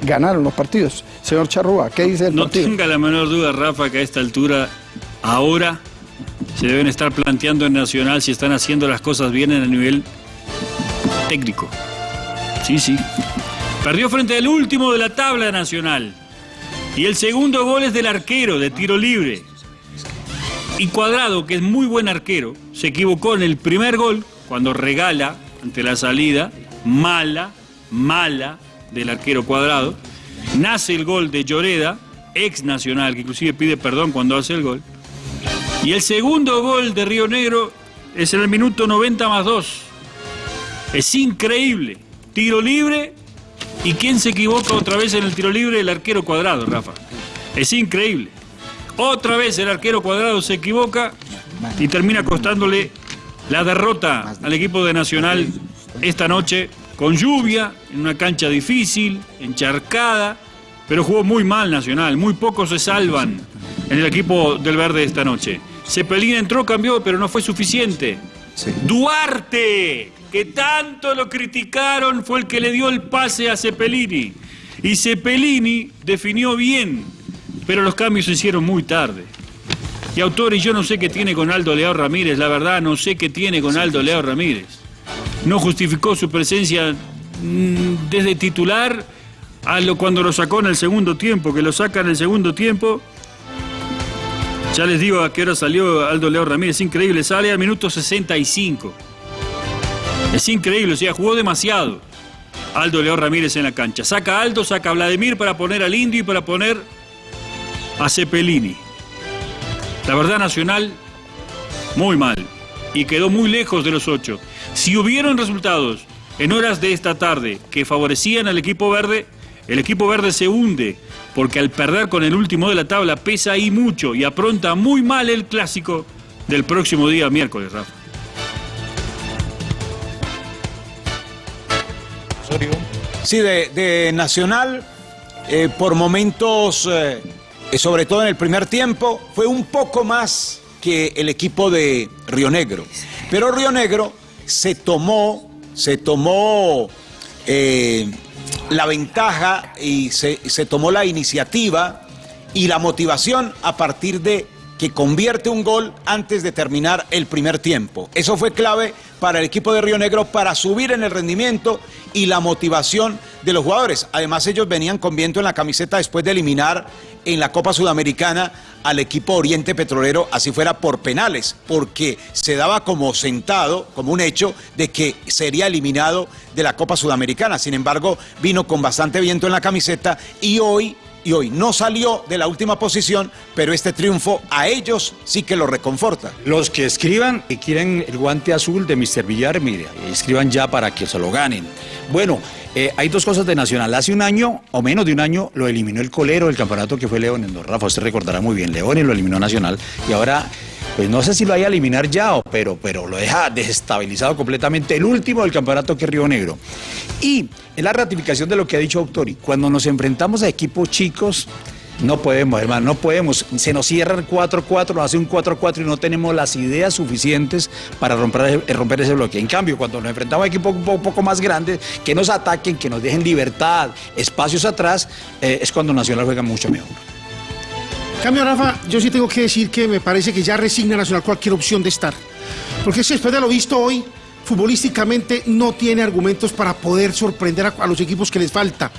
ganaron los partidos. Señor Charrúa, ¿qué dice el No partido? tenga la menor duda, Rafa, que a esta altura, ahora, se deben estar planteando en Nacional si están haciendo las cosas bien en el nivel técnico. Sí, sí. Perdió frente al último de la tabla nacional. Y el segundo gol es del arquero, de tiro libre. Y Cuadrado, que es muy buen arquero, se equivocó en el primer gol cuando regala ante la salida, mala, mala del arquero Cuadrado. Nace el gol de Lloreda, ex nacional, que inclusive pide perdón cuando hace el gol. Y el segundo gol de Río Negro es en el minuto 90 más 2. Es increíble. Tiro libre. ¿Y quién se equivoca otra vez en el tiro libre? El arquero cuadrado, Rafa. Es increíble. Otra vez el arquero cuadrado se equivoca y termina costándole la derrota al equipo de Nacional esta noche con lluvia, en una cancha difícil, encharcada, pero jugó muy mal Nacional. Muy pocos se salvan en el equipo del verde esta noche. Cepelín entró, cambió, pero no fue suficiente. Duarte, que tanto lo criticaron, fue el que le dio el pase a Cepelini. Y Cepelini definió bien, pero los cambios se hicieron muy tarde. Y Autori, yo no sé qué tiene con Aldo Leao Ramírez, la verdad, no sé qué tiene con Aldo Leao Ramírez. No justificó su presencia mm, desde titular a lo cuando lo sacó en el segundo tiempo, que lo saca en el segundo tiempo. Ya les digo a qué hora salió Aldo Leao Ramírez, increíble, sale al minuto 65. Es increíble, o sea, jugó demasiado Aldo Leao Ramírez en la cancha. Saca a Aldo, saca a Vladimir para poner al Indio y para poner a Cepelini. La verdad Nacional, muy mal. Y quedó muy lejos de los ocho. Si hubieron resultados en horas de esta tarde que favorecían al equipo verde, el equipo verde se hunde, porque al perder con el último de la tabla pesa ahí mucho y apronta muy mal el clásico del próximo día miércoles, Rafa. Sí, de, Nacional, eh, por momentos, eh, eh, sobre todo en el primer tiempo, fue un poco más que el equipo de Río Negro. Pero Río Negro se tomó, se tomó la ventaja y se, se tomó la iniciativa y la motivación a partir de que convierte un gol antes de terminar el primer tiempo. Eso fue clave para el equipo de Río Negro para subir en el rendimiento y la motivación de los jugadores. Además, ellos venían con viento en la camiseta después de eliminar en la Copa Sudamericana al equipo Oriente Petrolero, así fuera por penales, porque se daba como sentado, como un hecho, de que sería eliminado de la Copa Sudamericana. Sin embargo, vino con bastante viento en la camiseta y hoy y hoy no salió de la última posición, pero este triunfo a ellos sí que lo reconforta. Los que escriban y quieren el guante azul de Mr. Villar, mire, escriban ya para que se lo ganen. Bueno, eh, hay dos cosas de Nacional. Hace un año, o menos de un año, lo eliminó el colero del campeonato que fue León en Rafa, usted recordará muy bien, León y lo eliminó Nacional. Y ahora, pues no sé si lo vaya a eliminar ya, pero, pero lo deja desestabilizado completamente el último del campeonato que es Río Negro. Y es la ratificación de lo que ha dicho Autori. Cuando nos enfrentamos a equipos chicos, no podemos, hermano, no podemos. Se nos cierra el 4-4, nos hace un 4-4 y no tenemos las ideas suficientes para romper, eh, romper ese bloque. En cambio, cuando nos enfrentamos a equipos un poco, un poco más grandes, que nos ataquen, que nos dejen libertad, espacios atrás, eh, es cuando Nacional juega mucho mejor. Cambio, Rafa, yo sí tengo que decir que me parece que ya resigna Nacional cualquier opción de estar. Porque si después de lo visto hoy, futbolísticamente no tiene argumentos para poder sorprender a, a los equipos que les falta.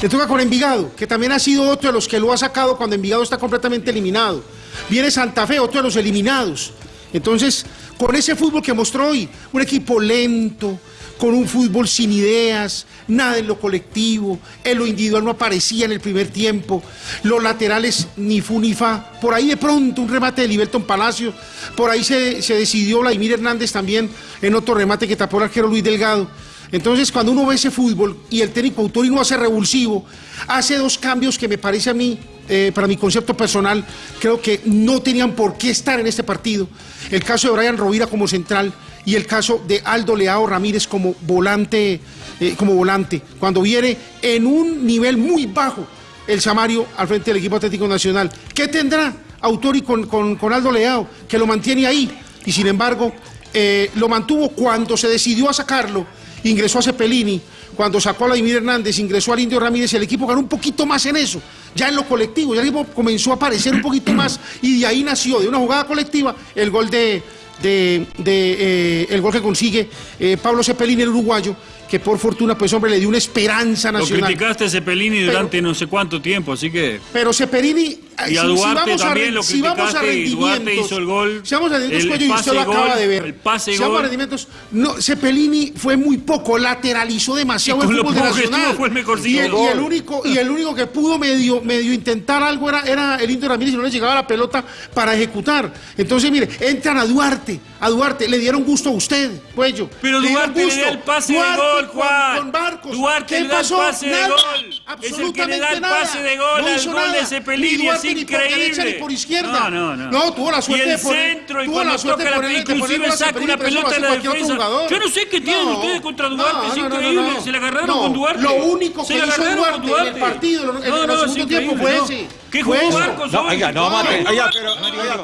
Le toca con Envigado, que también ha sido otro de los que lo ha sacado cuando Envigado está completamente eliminado. Viene Santa Fe, otro de los eliminados. Entonces, con ese fútbol que mostró hoy, un equipo lento, con un fútbol sin ideas, nada en lo colectivo, en lo individual no aparecía en el primer tiempo, los laterales ni fu ni fa, por ahí de pronto un remate de Liberton Palacio, por ahí se, se decidió Vladimir Hernández también en otro remate que tapó el arquero Luis Delgado. Entonces, cuando uno ve ese fútbol y el técnico Autori no hace revulsivo, hace dos cambios que me parece a mí, eh, para mi concepto personal, creo que no tenían por qué estar en este partido. El caso de Brian Rovira como central y el caso de Aldo Leao Ramírez como volante, eh, como volante, cuando viene en un nivel muy bajo el Samario al frente del equipo Atlético Nacional. ¿Qué tendrá Autori con, con- con Aldo Leao? Que lo mantiene ahí y sin embargo eh, lo mantuvo cuando se decidió a sacarlo, ingresó a Cepelini, cuando sacó a Vladimir Hernández, ingresó al Indio Ramírez el equipo ganó un poquito más en eso, ya en lo colectivo, ya el equipo comenzó a aparecer un poquito más y de ahí nació, de una jugada colectiva, el gol de, de- eh, el gol que consigue eh, Pablo Cepelini, el uruguayo, que por fortuna, pues hombre, le dio una esperanza nacional. Lo criticaste a Cepelini durante pero, no sé cuánto tiempo, así que... Pero Cepelini... Eh, y a Duarte si, si también a, lo si vamos a y Duarte hizo el gol. Si vamos a rendimientos, Cuello, y usted gol, lo acaba de ver. El pase si gol. vamos a rendimientos, no, Cepelini fue muy poco, lateralizó demasiado el fútbol de Nacional. Fue el mejor y, el, y, el único, y el único que pudo medio, medio intentar algo era, era el Inter Ramírez y no le llegaba la pelota para ejecutar. Entonces, mire, entran a Duarte, a Duarte, le dieron gusto a usted, Cuello. Pero Duarte le el pase Duarte, de gol gol, Juan. Con, Barcos. Duarte ¿Qué le pasó? da el pase Nada. de gol. Absolutamente es el que le da el pase de gol no al hizo gol nada. de Cepelini. Es increíble. Ni por, por izquierda. No, no, no. No, tuvo la suerte y el centro, y tuvo cuando la suerte toca la pelota, inclusive saca una pelota de la defensa. Yo no sé qué tienen ustedes contra Duarte. Es increíble. Se la agarraron con Duarte. Lo único que hizo Duarte en el partido, en el segundo tiempo, fue ese. ¿Qué jugó Barcos no, Oiga, no, mate. Oiga,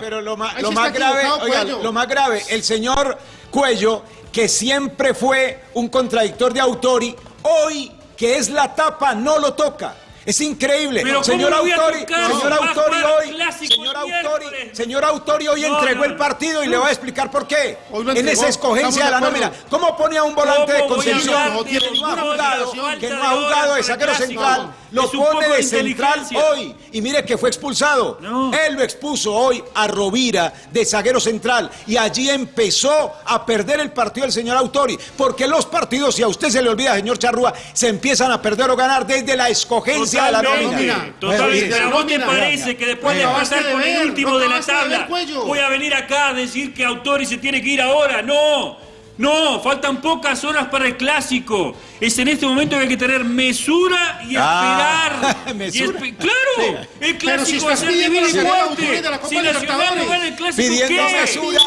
pero, lo, lo más grave, oiga, lo más grave, el señor Cuello que siempre fue un contradictor de Autori, hoy que es la tapa no lo toca. Es increíble. Pero señor Autori, señor Autori hoy, señor Autori, señor hoy entregó el partido y le voy a explicar por qué. En esa escogencia de la nómina. ¿Cómo pone a un volante de Concepción que no ha jugado, que no ha jugado de saquero central? lo pone de central hoy. Y mire que fue expulsado. Él lo expuso hoy a Rovira de zaguero central. Y allí empezó a perder el partido el señor Autori. Porque los partidos, si a usted se le olvida, señor Charrúa, se empiezan a perder o ganar desde la escogencia de la nómina. Totalmente. Pero ¿no te parece que después de pasar con el último de la tabla, voy a venir acá a decir que Autori se tiene que ir ahora? No. No, faltan pocas horas para el clásico. Es en este momento que hay que tener mesura y ah, esperar. *laughs* ¿Mesura? Y espe ¡Claro! Sí. El clásico es de Si Nacional no gana el clásico, Pidiendo ¿qué? mesura,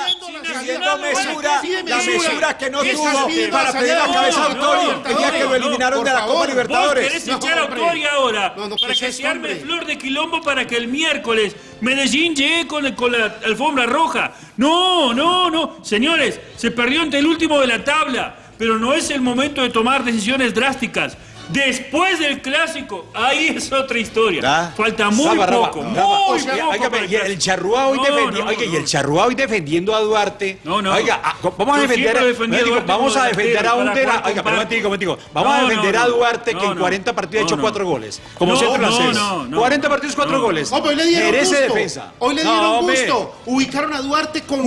pidiendo mesura, la mesura que no tuvo para pedir la cabeza a Autori el día que lo eliminaron de la Copa Libertadores. Vos querés echar a Autori ahora para que se arme flor de quilombo para que el miércoles Medellín llegue con, el, con, la alfombra roja. No, no, no. Señores, se perdió ante el último de la tabla pero no es el momento de tomar decisiones drásticas. Después del clásico, ahí es otra historia. Ah, Falta muy Saba, poco, Oiga, el, el charrúa hoy, no, no, hoy defendiendo a Duarte. No, no. Oiga, ah, vamos a defender a, digo, vamos a defender a un Oiga, pero. Vamos a defender a Duarte que en 40 partidos ha hecho 4 goles. Como centro francés. 40 partidos, 4 goles. Pues Merece defensa. Hoy le dieron gusto. Ubicaron a Duarte con,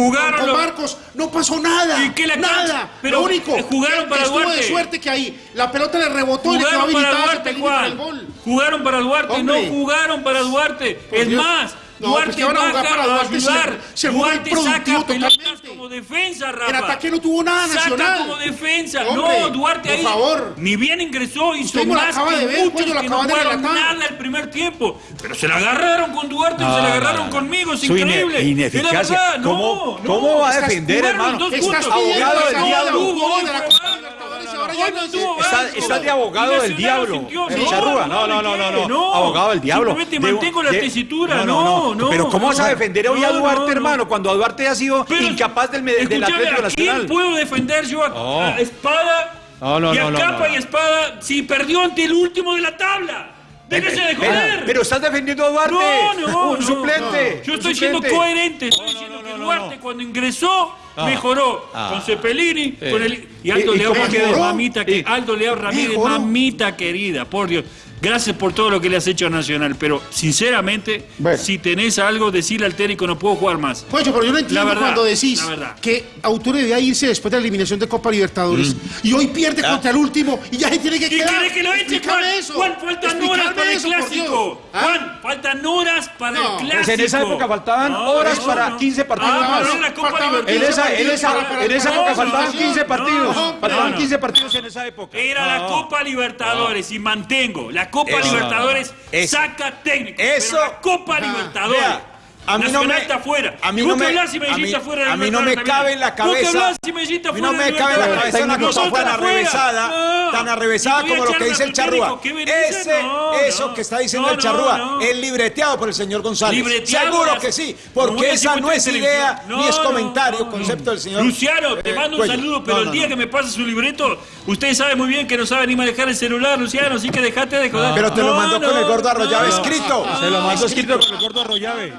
Marcos. No pasó nada. nada. Pero único. Jugaron para Duarte. Estuvo de suerte que ahí la pelota le rebotó y jugaron para Duarte, Juan. Jugaron para Duarte, no jugaron para Duarte. Es más, no, pues Duarte pues para Duarte, a ayudar. Se, se Duarte saca pelotas como defensa, Rafa. El ataque no tuvo nada saca como defensa. Hombre, no, Duarte por ahí favor. ni bien ingresó, hizo más que de ver, muchos pues, que no jugaron nada el primer tiempo. Pero se la agarraron con Duarte, ah, se la agarraron no, conmigo, es increíble. Ineficacia. ¿Cómo, no, ¿Cómo va a defender, hermano? Estás abogado del diablo no tuvo está, de abogado del diablo. No, no, no, no, Abogado del diablo. Simplemente mantengo la tesitura. No, no, Pero ¿cómo vas a defender hoy a Duarte, hermano? Cuando Duarte ha sido incapaz del, del Atlético ¿a Nacional. ¿Quién puedo defender yo a, espada y a capa y espada si perdió ante el último de la tabla? ¡Déjese de joder! Pero, estás defendiendo a Duarte. No, no, Un suplente. Yo estoy siendo coherente. Estoy diciendo que Duarte cuando ingresó Ah, mejoró ah. con Cepelini, con el, y Aldo y, Leao Ramírez, mamita, que, Aldo Leao Ramírez, mejoró. mamita querida, por Dios. Gracias por todo lo que le has hecho a Nacional, pero sinceramente, si tenés algo, decirle al técnico no puedo jugar más. Pues yo, pero yo no entiendo la verdad, cuando decís que Autoré debe irse después de la eliminación de Copa Libertadores mm. y hoy pierde ah. contra el último y ya se tiene que quedar. ¿Y que lo eche, Juan? Eso. Juan, faltan horas para eso, el clásico. ¿Ah? Juan, faltan horas para el clásico. Pues en esa época faltaban horas para 15 partidos ah, más. La Copa en esa, en esa, en esa época faltaban 15 partidos. faltaban 15 partidos en esa época. Era la Copa Libertadores y mantengo la Copa Libertadores saca técnico. Eso, pero la Copa Libertadores. A mí Nacional no me, está afuera. No me, y Medellín a afuera. A mí no me cabe en la cabeza. A mí no me cabe en la cabeza una cosa tan arrevesada, tan arrevesada como lo que dice el Charrúa. Eso que está diciendo el Charrúa, es libreteado por el señor González. Seguro que sí, porque esa no es idea ni es comentario, concepto del señor. Luciano, eh, te mando un saludo, pero el día que me pases su libreto, usted sabe muy bien que no sabe ni manejar el celular, Luciano, así que dejate de joder. Pero te lo mandó con el gordo Arroyave escrito. Se lo mandó escrito con el gordo Arroyave.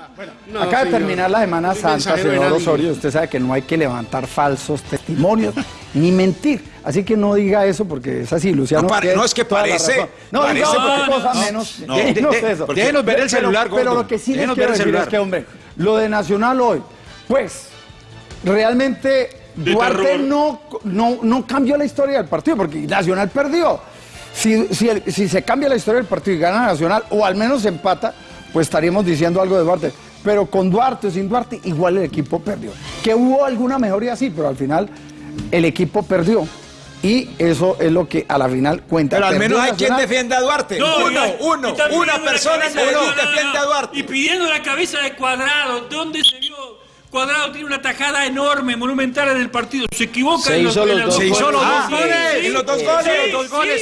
Acaba de terminar la Semana Santa, señor. Osorio. Usted sabe que no hay que levantar falsos testimonios *laughs* ni mentir. Así que no diga eso porque es así, Luciano. No, pare- no, es que toda la parece- razón. No, parece porque- cosa no, menos. no. déjenos De- de- eso. porque- déjenos ver el celular, Pero lo que sí les quiero ver el decir es celular. que, hombre, lo de Nacional hoy, pues, realmente De Duarte no, no, no cambió la historia del partido porque Nacional perdió. Si, si, el- si se cambia la historia del partido y gana Nacional, o al menos empata, pues estaríamos diciendo algo de Duarte. Pero con Duarte o sin Duarte, igual el equipo perdió. Que hubo alguna mejoría, sí, pero al final el equipo perdió. Y eso es lo que a la final cuenta. Pero al menos hay quien defienda a Duarte. No, uno, uno, una persona cabeza en de Medellín Cuadrado. defiende a Duarte. Y pidiendo la cabeza de Cuadrado. ¿Dónde se vio? Cuadrado tiene una tajada enorme, monumental en el partido. Se equivoca Se en hizo los las dos Se hizo los dos goles, sí, en los dos goles, sí, los dos goles,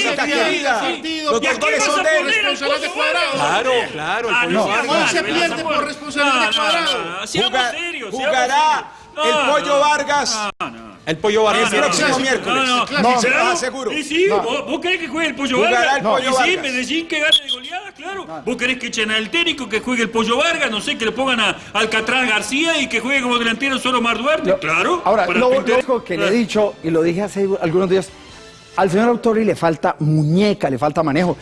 sí, una querida. Los ¿Y a dos goles son de Responsable de Cuadrado. Claro, claro, Ah, no. Hoy se Ah, pierde no, por no, responsabilidad de no, Cuadrado. no, no, Seamos Juga- serios. Jugará el No, Pollo no. Vargas. El pollo Vargas. El próximo miércoles. No, no, No, ¿Será? no, seguro. Y sí, No. ¿vos, vos querés que juegue el Pollo Vargas? el Pollo y sí, Vargas. Medellín que gane de goleada, claro. ¿Vos querés que echen al técnico que juegue el Pollo Vargas? No sé, que le pongan a Alcatraz García y que juegue como delantero solo Omar Duarte. claro. Ahora, lo, único que le he dicho, y lo dije hace algunos días, al señor Autori le falta muñeca, le falta manejo.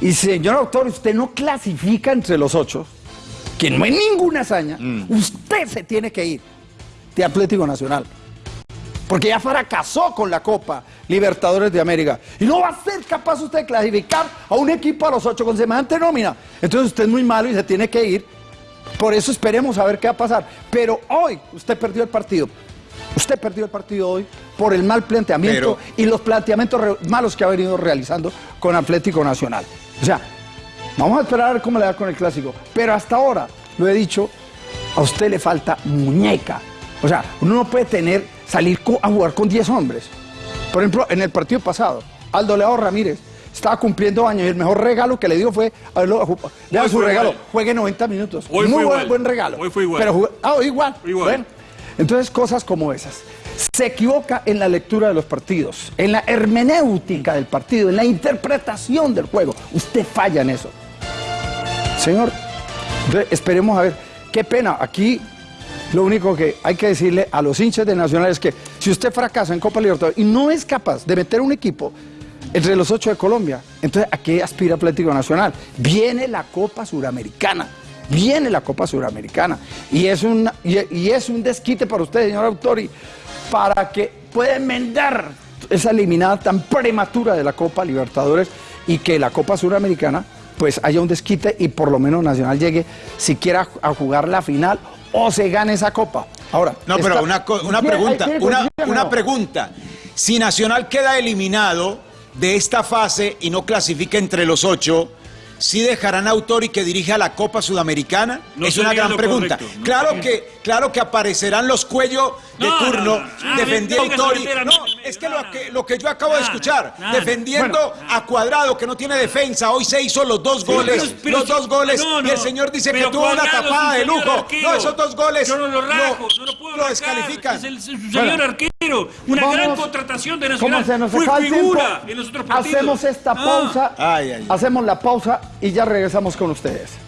Y señor Autori, usted no clasifica entre los ocho, que no es ninguna hazaña, usted se tiene que ir de Atlético Nacional. Porque ya fracasó con la Copa Libertadores de América. Y no va a ser capaz usted de clasificar a un equipo a los ocho con semejante nómina. Entonces usted es muy malo y se tiene que ir. Por eso esperemos a ver qué va a pasar. Pero hoy usted perdió el partido. Usted perdió el partido hoy por el mal planteamiento y los planteamientos malos que ha venido realizando con Atlético Nacional. O sea, vamos a esperar a ver cómo le da con el clásico. Pero hasta ahora, lo he dicho, a usted le falta muñeca. O sea, uno no puede tener, salir a jugar con 10 hombres. Por ejemplo, en el partido pasado, Aldo Leao Ramírez estaba cumpliendo años y el mejor regalo que le dio fue, a verlo, su regalo, igual. juegue 90 minutos. Hoy Muy buen, buen regalo. Hoy fue igual. Pero ah, igual. Igual. Bueno, entonces cosas como esas. Se equivoca en la lectura de los partidos, en la hermenéutica del partido, en la interpretación del juego. Usted falla en eso. Señor, esperemos a ver. Qué pena, aquí lo único que hay que decirle a los hinchas de Nacional es que si usted fracasa en Copa Libertadores y no es capaz de meter un equipo entre los ocho de Colombia, entonces ¿a qué aspira Atlético Nacional? Viene la Copa Suramericana. Viene la Copa Suramericana y es, un, y, es un desquite para usted, señor Autori, para que pueda enmendar esa eliminada tan prematura de la Copa Libertadores y que la Copa Suramericana pues haya un desquite y por lo menos Nacional llegue siquiera a jugar la final o se gane esa copa. Ahora, No, pero esta- una, una ¿Tiene- pregunta, una, una pregunta. Si Nacional queda eliminado de esta fase y no clasifica entre los ocho, ¿sí dejarán a Autori que dirige a la Copa Sudamericana? No es una gran pregunta. correcto, no claro, sería- que, claro que aparecerán los cuellos de No, no, turno no, no. Ah, defendiendo a Autori. No, es que no, lo, que lo que yo acabo de escuchar, defendiendo a Cuadrado que no tiene defensa, hoy se hizo los dos Sí, goles, pero- pero los dos goles no, no. y el señor dice que tuvo una tapada de lujo. arquero. No, esos dos goles Yo no lo rajo, lo- no lo puedo lo rajar. descalifican. Es el, es un Bueno. señor arquero. Una Vamos- gran contratación de ¿Cómo Nacional. se nos Fue tiempo? figura en los otros partidos. Hacemos esta Ah. pausa, Ay, ay. hacemos la pausa y ya regresamos con ustedes.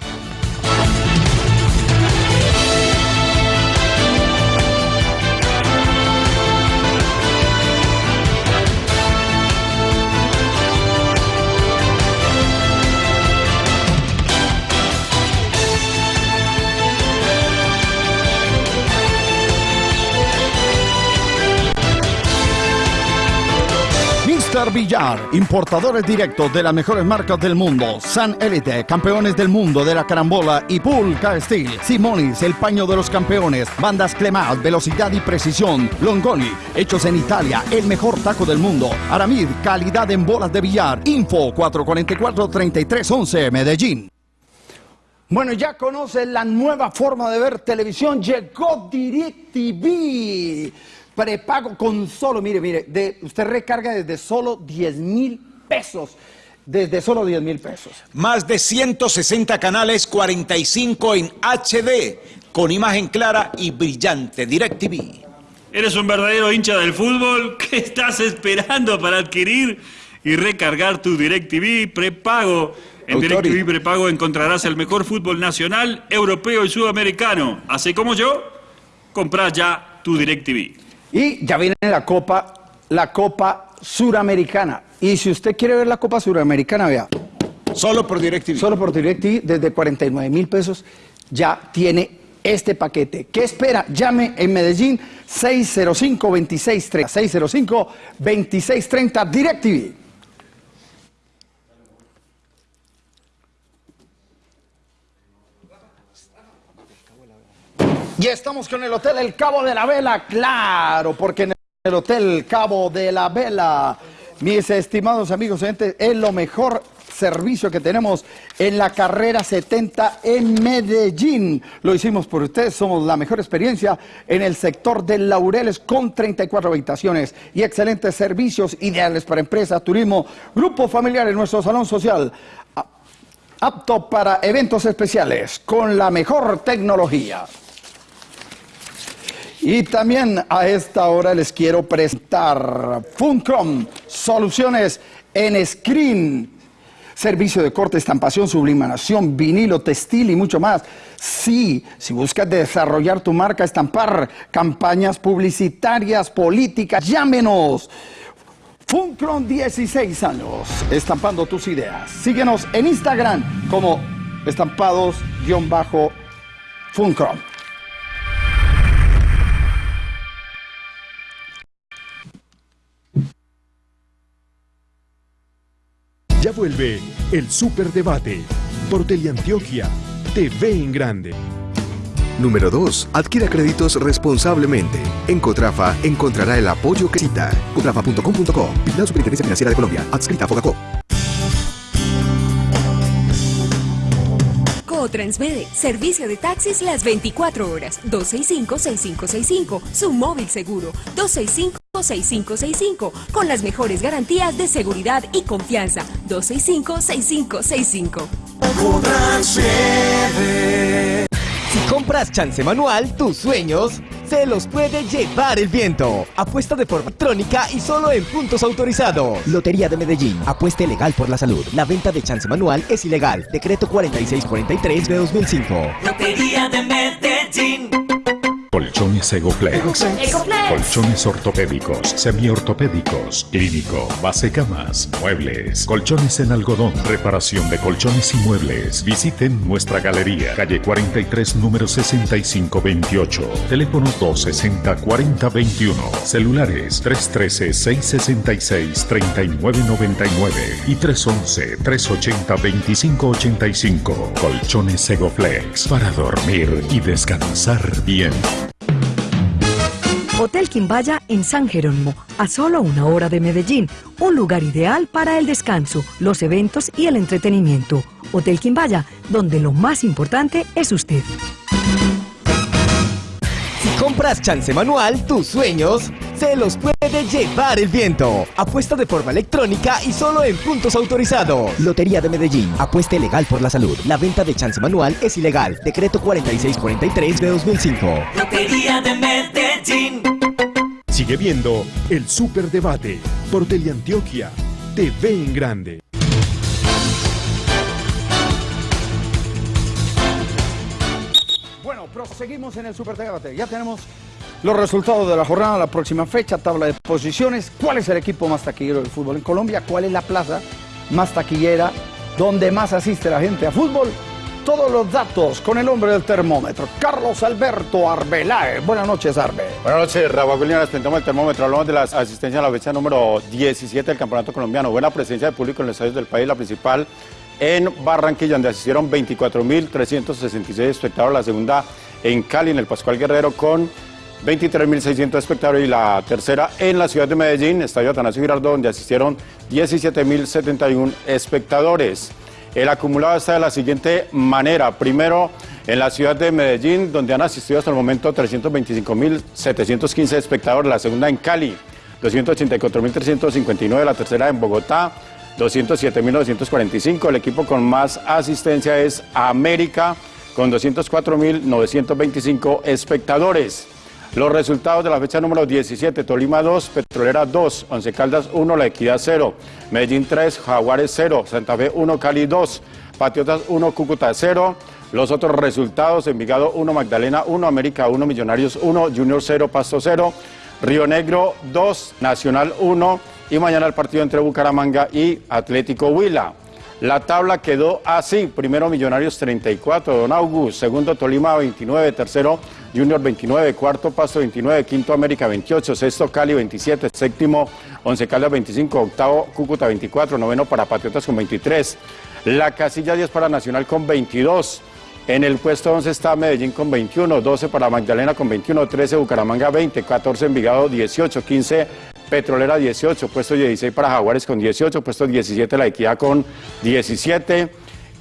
Mr. Villar, importadores directos de las mejores marcas del mundo. San Elite, campeones del mundo de la carambola y Pulca Steel. Simonis, el paño de los campeones. Bandas Clemat, velocidad y precisión. Longoni, hechos en Italia, el mejor taco del mundo. Aramid, calidad en bolas de billar. Info 444-3311, Medellín. Bueno, ya conocen la nueva forma de ver televisión. Llegó DirecTV. Prepago con solo, mire, mire, de, usted recarga desde solo 10 mil pesos. Desde solo 10 mil pesos. Más de 160 canales, 45 en HD, con imagen clara y brillante. DirecTV. ¿Eres un verdadero hincha del fútbol? *laughs* ¿Qué estás esperando para adquirir y recargar tu DirecTV prepago? En. DirecTV prepago encontrarás el mejor fútbol nacional, europeo y sudamericano. Así como yo, compra ya tu DirecTV. Y ya viene la Copa, la Copa Suramericana. Y si usted quiere ver la Copa Suramericana, vea. Solo por DirecTV. Solo por DirecTV, desde 49 mil pesos, ya tiene este paquete. ¿Qué espera? Llame en Medellín 605-2630. 605-2630 DirecTV. Y estamos con el Hotel El Cabo de la Vela, claro, porque en el Hotel Cabo de la Vela, mis estimados amigos, es lo mejor servicio que tenemos en la carrera 70 en Medellín. Lo hicimos por ustedes, somos la mejor experiencia en el sector de Laureles con 34 habitaciones y excelentes servicios ideales para empresas, turismo, grupo familiar en nuestro salón social. Apto para eventos especiales con la mejor tecnología. Y también a esta hora les quiero presentar Funcom, soluciones en screen, servicio de corte, estampación, sublimación, vinilo, textil y mucho más. Sí, si buscas desarrollar tu marca, estampar campañas publicitarias, políticas, llámenos. Funcron 16 años, estampando tus ideas. Síguenos en Instagram como estampados-funcron. Ya vuelve el Superdebate por Teleantioquia TV en Grande. Número 2. Adquiera créditos responsablemente. En Cotrafa encontrará el apoyo que necesita. Cotrafa.com.co. La Superintendencia Financiera de Colombia. Adscrita a Fogacop. Cotransmede, servicio de taxis las 24 horas, 265-6565, su móvil seguro, 265-6565, con las mejores garantías de seguridad y confianza, 265-6565. Si compras chance manual, tus sueños se los puede llevar el viento. Apuesta de forma electrónica y solo en puntos autorizados. Lotería de Medellín. Apueste legal por la salud. La venta de chance manual es ilegal. Decreto 4643 de 2005. Lotería de Medellín. Colchones. Egoplex. Colchones ortopédicos, semiortopédicos, clínico, base camas, muebles, colchones en algodón, reparación de colchones y muebles. Visiten nuestra galería, calle 43, número 6528. Teléfono 260-4021. Celulares 313-666-3999 y 311-380-2585. Colchones Egoplex para dormir y descansar bien. Hotel Quimbaya en San Jerónimo, a solo una hora de Medellín. Un lugar ideal para el descanso, los eventos y el entretenimiento. Hotel Quimbaya, donde lo más importante es usted. Si compras chance manual, tus sueños se los puede llevar el viento. Apuesta de forma electrónica y solo en puntos autorizados. Lotería de Medellín. Apueste legal por la salud. La venta de chance manual es ilegal. Decreto 4643 de 2005. Lotería de Medellín. Sigue viendo el Superdebate por Teleantioquia TV en Grande. Bueno, proseguimos en el Superdebate. Ya tenemos los resultados de la jornada, la próxima fecha, tabla de posiciones. ¿Cuál es el equipo más taquillero del fútbol en Colombia? ¿Cuál es la plaza más taquillera donde más asiste la gente a fútbol? Todos los datos con el hombre del termómetro, Carlos Alberto Arbeláez. Buenas noches, Arbe. Buenas noches, Raúl William, les presentamos el termómetro. Hablamos de la asistencia a la fecha número 17 del Campeonato Colombiano. Buena presencia de público en los estadios del país, la principal en Barranquilla, donde asistieron 24.366 espectadores. La segunda en Cali, en el Pascual Guerrero, con 23.600 espectadores. Y la tercera en la ciudad de Medellín, Estadio Atanasio Girardot, donde asistieron 17.071 espectadores. El acumulado está de la siguiente manera. Primero, en la ciudad de Medellín, donde han asistido hasta el momento 325.715 espectadores. La segunda en Cali, 284.359. La tercera en Bogotá, 207.945. El equipo con más asistencia es América, con 204.925 espectadores. Los resultados de la fecha número 17, Tolima 2, Petrolera 2, Once Caldas 1, La Equidad 0, Medellín 3, Jaguares 0, Santa Fe 1, Cali 2, Patriotas 1, Cúcuta 0. Los otros resultados, Envigado 1, Magdalena 1, América 1, Millonarios 1, Junior 0, Pasto 0, Río Negro 2, Nacional 1 y mañana el partido entre Bucaramanga y Atlético Huila. La tabla quedó así, primero Millonarios 34, Don August, segundo Tolima 29, tercero Junior 29, cuarto Pasto 29, quinto América 28, sexto Cali 27, séptimo Once Caldas 25, octavo Cúcuta 24, noveno para Patriotas con 23, la casilla 10 para Nacional con 22, en el puesto 11 está Medellín con 21, 12 para Magdalena con 21, 13 Bucaramanga 20, 14 Envigado 18, 15 Petrolera 18, puesto 16 para Jaguares con 18, puesto 17 La Equidad con 17.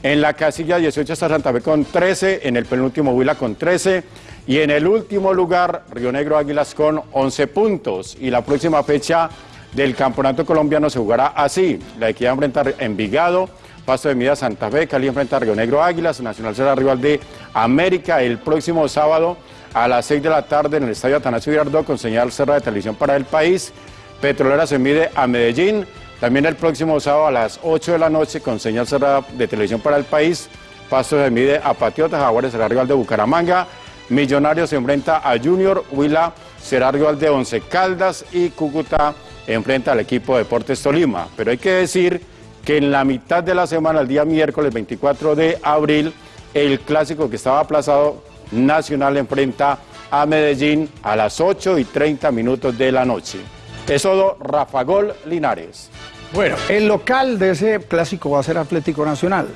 En la casilla 18 está Santa Fe con 13, en el penúltimo Huila con 13 y en el último lugar Río Negro Águilas con 11 puntos. Y la próxima fecha del Campeonato Colombiano se jugará así. La Equidad enfrenta Envigado, Pasto de Mida Santa Fe, Cali enfrenta a Río Negro Águilas, Nacional será rival de América el próximo sábado a las 6 de la tarde en el Estadio Atanasio Girardot con señal cerrada de televisión para el país. Petrolera se mide a Medellín, también el próximo sábado a las 8 de la noche con señal cerrada de televisión para el país. Pasto se mide a Patriotas, Jaguares será rival de Bucaramanga. Millonarios se enfrenta a Junior, Huila será rival de Once Caldas y Cúcuta enfrenta al equipo de Deportes Tolima. Pero hay que decir que en la mitad de la semana, el día miércoles 24 de abril, el clásico que estaba aplazado, Nacional enfrenta a Medellín a las 8 y 30 minutos de la noche. Es todo Rafa Gol Linares. Bueno, el local de ese clásico va a ser Atlético Nacional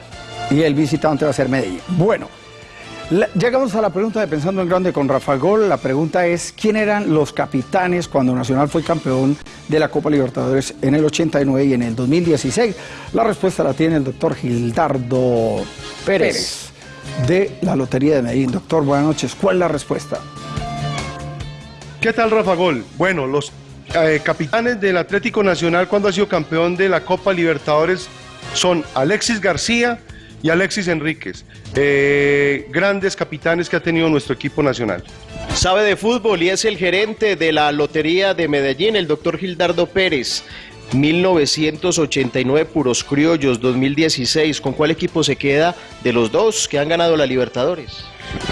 y el visitante va a ser Medellín. Bueno, la- llegamos a la pregunta de Pensando en Grande con Rafa Gol. La pregunta es, ¿quién eran los capitanes cuando Nacional fue campeón de la Copa Libertadores en el 89 y en el 2016? La respuesta la tiene el doctor Gildardo Pérez de la Lotería de Medellín. Doctor, buenas noches. ¿Cuál es la respuesta? ¿Qué tal, Rafa Gol? Bueno, los eh, capitanes del Atlético Nacional cuando ha sido campeón de la Copa Libertadores son Alexis García y Alexis Enríquez, eh, grandes capitanes que ha tenido nuestro equipo nacional. Sabe de fútbol y es el gerente de la Lotería de Medellín, el doctor Gildardo Pérez. 1989 puros criollos, 2016. ¿Con cuál equipo se queda de los dos que han ganado la Libertadores?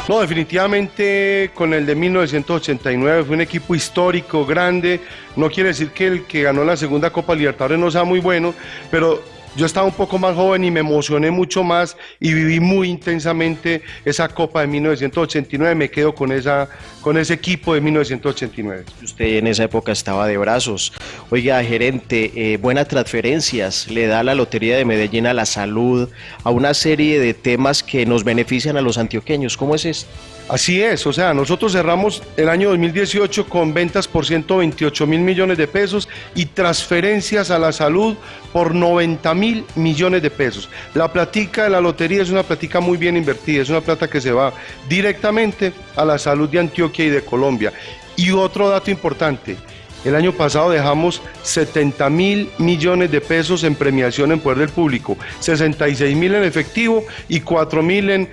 No, definitivamente con el de 1989 fue un equipo histórico, grande. No quiere decir que el que ganó la segunda Copa Libertadores no sea muy bueno, pero yo estaba un poco más joven y me emocioné mucho más y viví muy intensamente esa Copa de 1989. Me quedo con, esa, con ese equipo de 1989. Usted en esa época estaba de brazos. Oiga, gerente, eh, buenas transferencias le da la Lotería de Medellín a la salud, a una serie de temas que nos benefician a los antioqueños. ¿Cómo es esto? Así es, o sea, nosotros cerramos el año 2018 con ventas por 128 mil millones de pesos y transferencias a la salud por 90 mil millones de pesos. La platica de la lotería es una platica muy bien invertida, es una plata que se va directamente a la salud de Antioquia y de Colombia. Y otro dato importante, el año pasado dejamos 70 mil millones de pesos en premiación en poder del público, 66 mil en efectivo y 4 mil en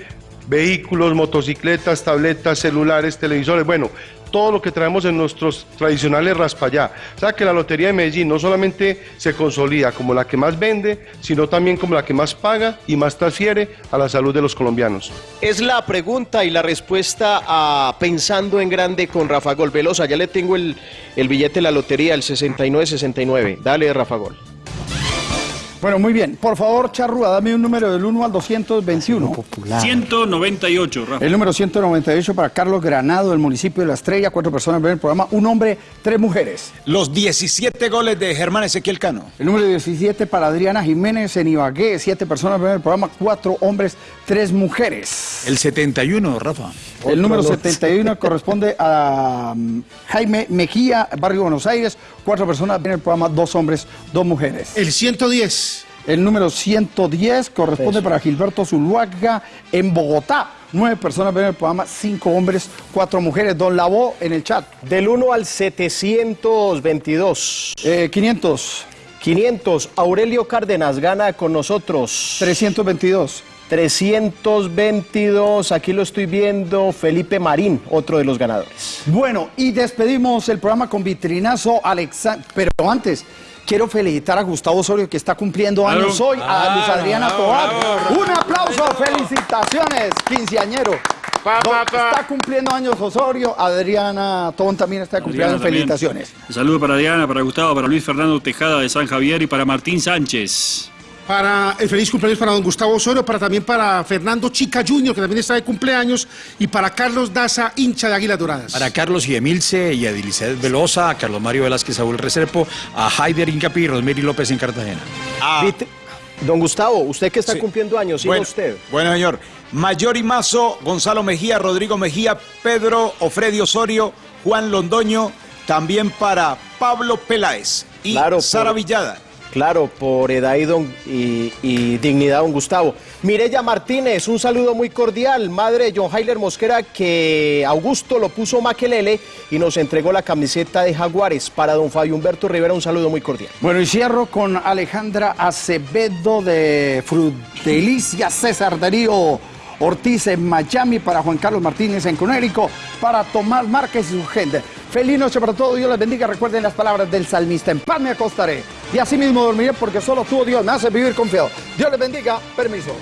vehículos, motocicletas, tabletas, celulares, televisores, bueno, todo lo que traemos en nuestros tradicionales raspallá. O sea que la Lotería de Medellín no solamente se consolida como la que más vende, sino también como la que más paga y más transfiere a la salud de los colombianos. Es la pregunta y la respuesta a Pensando en Grande con Rafa Gol. Velosa, ya le tengo el, el billete de la lotería, el 6969. Dale, Rafa Gol. Bueno, muy bien. Por favor, Charrúa, dame un número del 1 al 221. 198, Rafa. El número 198 para Carlos Granado, del municipio de La Estrella. Cuatro personas ven el programa. Un hombre, tres mujeres. Los 17 goles de Germán Ezequiel Cano. El número 17 para Adriana Jiménez en Ibagué. Siete personas ven el programa. Cuatro hombres, tres mujeres. El 71, Rafa. El número 71 *laughs* corresponde a um, Jaime Mejía, Barrio Buenos Aires. Cuatro personas ven el programa. Dos hombres, dos mujeres. El 110. El número 110 corresponde para Gilberto Zuluaga en Bogotá. Nueve personas ven el programa, cinco hombres, cuatro mujeres. Don Lavó en el chat. Del 1 al 722. Eh, 500. 500. Aurelio Cárdenas gana con nosotros. 322. 322. Aquí lo estoy viendo. Felipe Marín, otro de los ganadores. Bueno, y despedimos el programa con vitrinazo Alexander. Pero antes, quiero felicitar a Gustavo Osorio que está cumpliendo años hoy, a Ah, Luz Adriana Tobar. Un aplauso, felicitaciones, quinceañero. Está cumpliendo años Osorio, Adriana Tobón también está cumpliendo Adriana felicitaciones. Un saludo para Diana, para Gustavo, para Luis Fernando Tejada de San Javier y para Martín Sánchez. Para el feliz cumpleaños para don Gustavo Osorio, para también para Fernando Chica Junior, que también está de cumpleaños, y para Carlos Daza, hincha de Águilas Doradas. Para Carlos y Emilce y a Edilicet Velosa, a Carlos Mario Velázquez, Saúl Reserpo, a Haider Incapi y Rosmeri López en Cartagena. Vite- Don Gustavo, usted que está Sí. cumpliendo años, siga Bueno, usted. Bueno, señor. Mayor y Mazo, Gonzalo Mejía, Rodrigo Mejía, Pedro Ofredio Osorio, Juan Londoño, también para Pablo Peláez y Claro, Sara por- Villada. Claro, por edad y, y- dignidad, don Gustavo. Mireya Martínez, un saludo muy cordial. Madre John Heiler Mosquera, que Augusto lo puso maquelele y nos entregó la camiseta de Jaguares. Para don Fabio Humberto Rivera, un saludo muy cordial. Bueno, y cierro con Alejandra Acevedo de Frutelicia, César Darío Ortiz en Miami, para Juan Carlos Martínez en Conérico, para Tomás Márquez y su gente. Feliz noche para todos, Dios les bendiga. Recuerden las palabras del salmista, en paz me acostaré y así mismo dormiré porque solo tú, Dios, me hace vivir confiado. Dios les bendiga, permiso.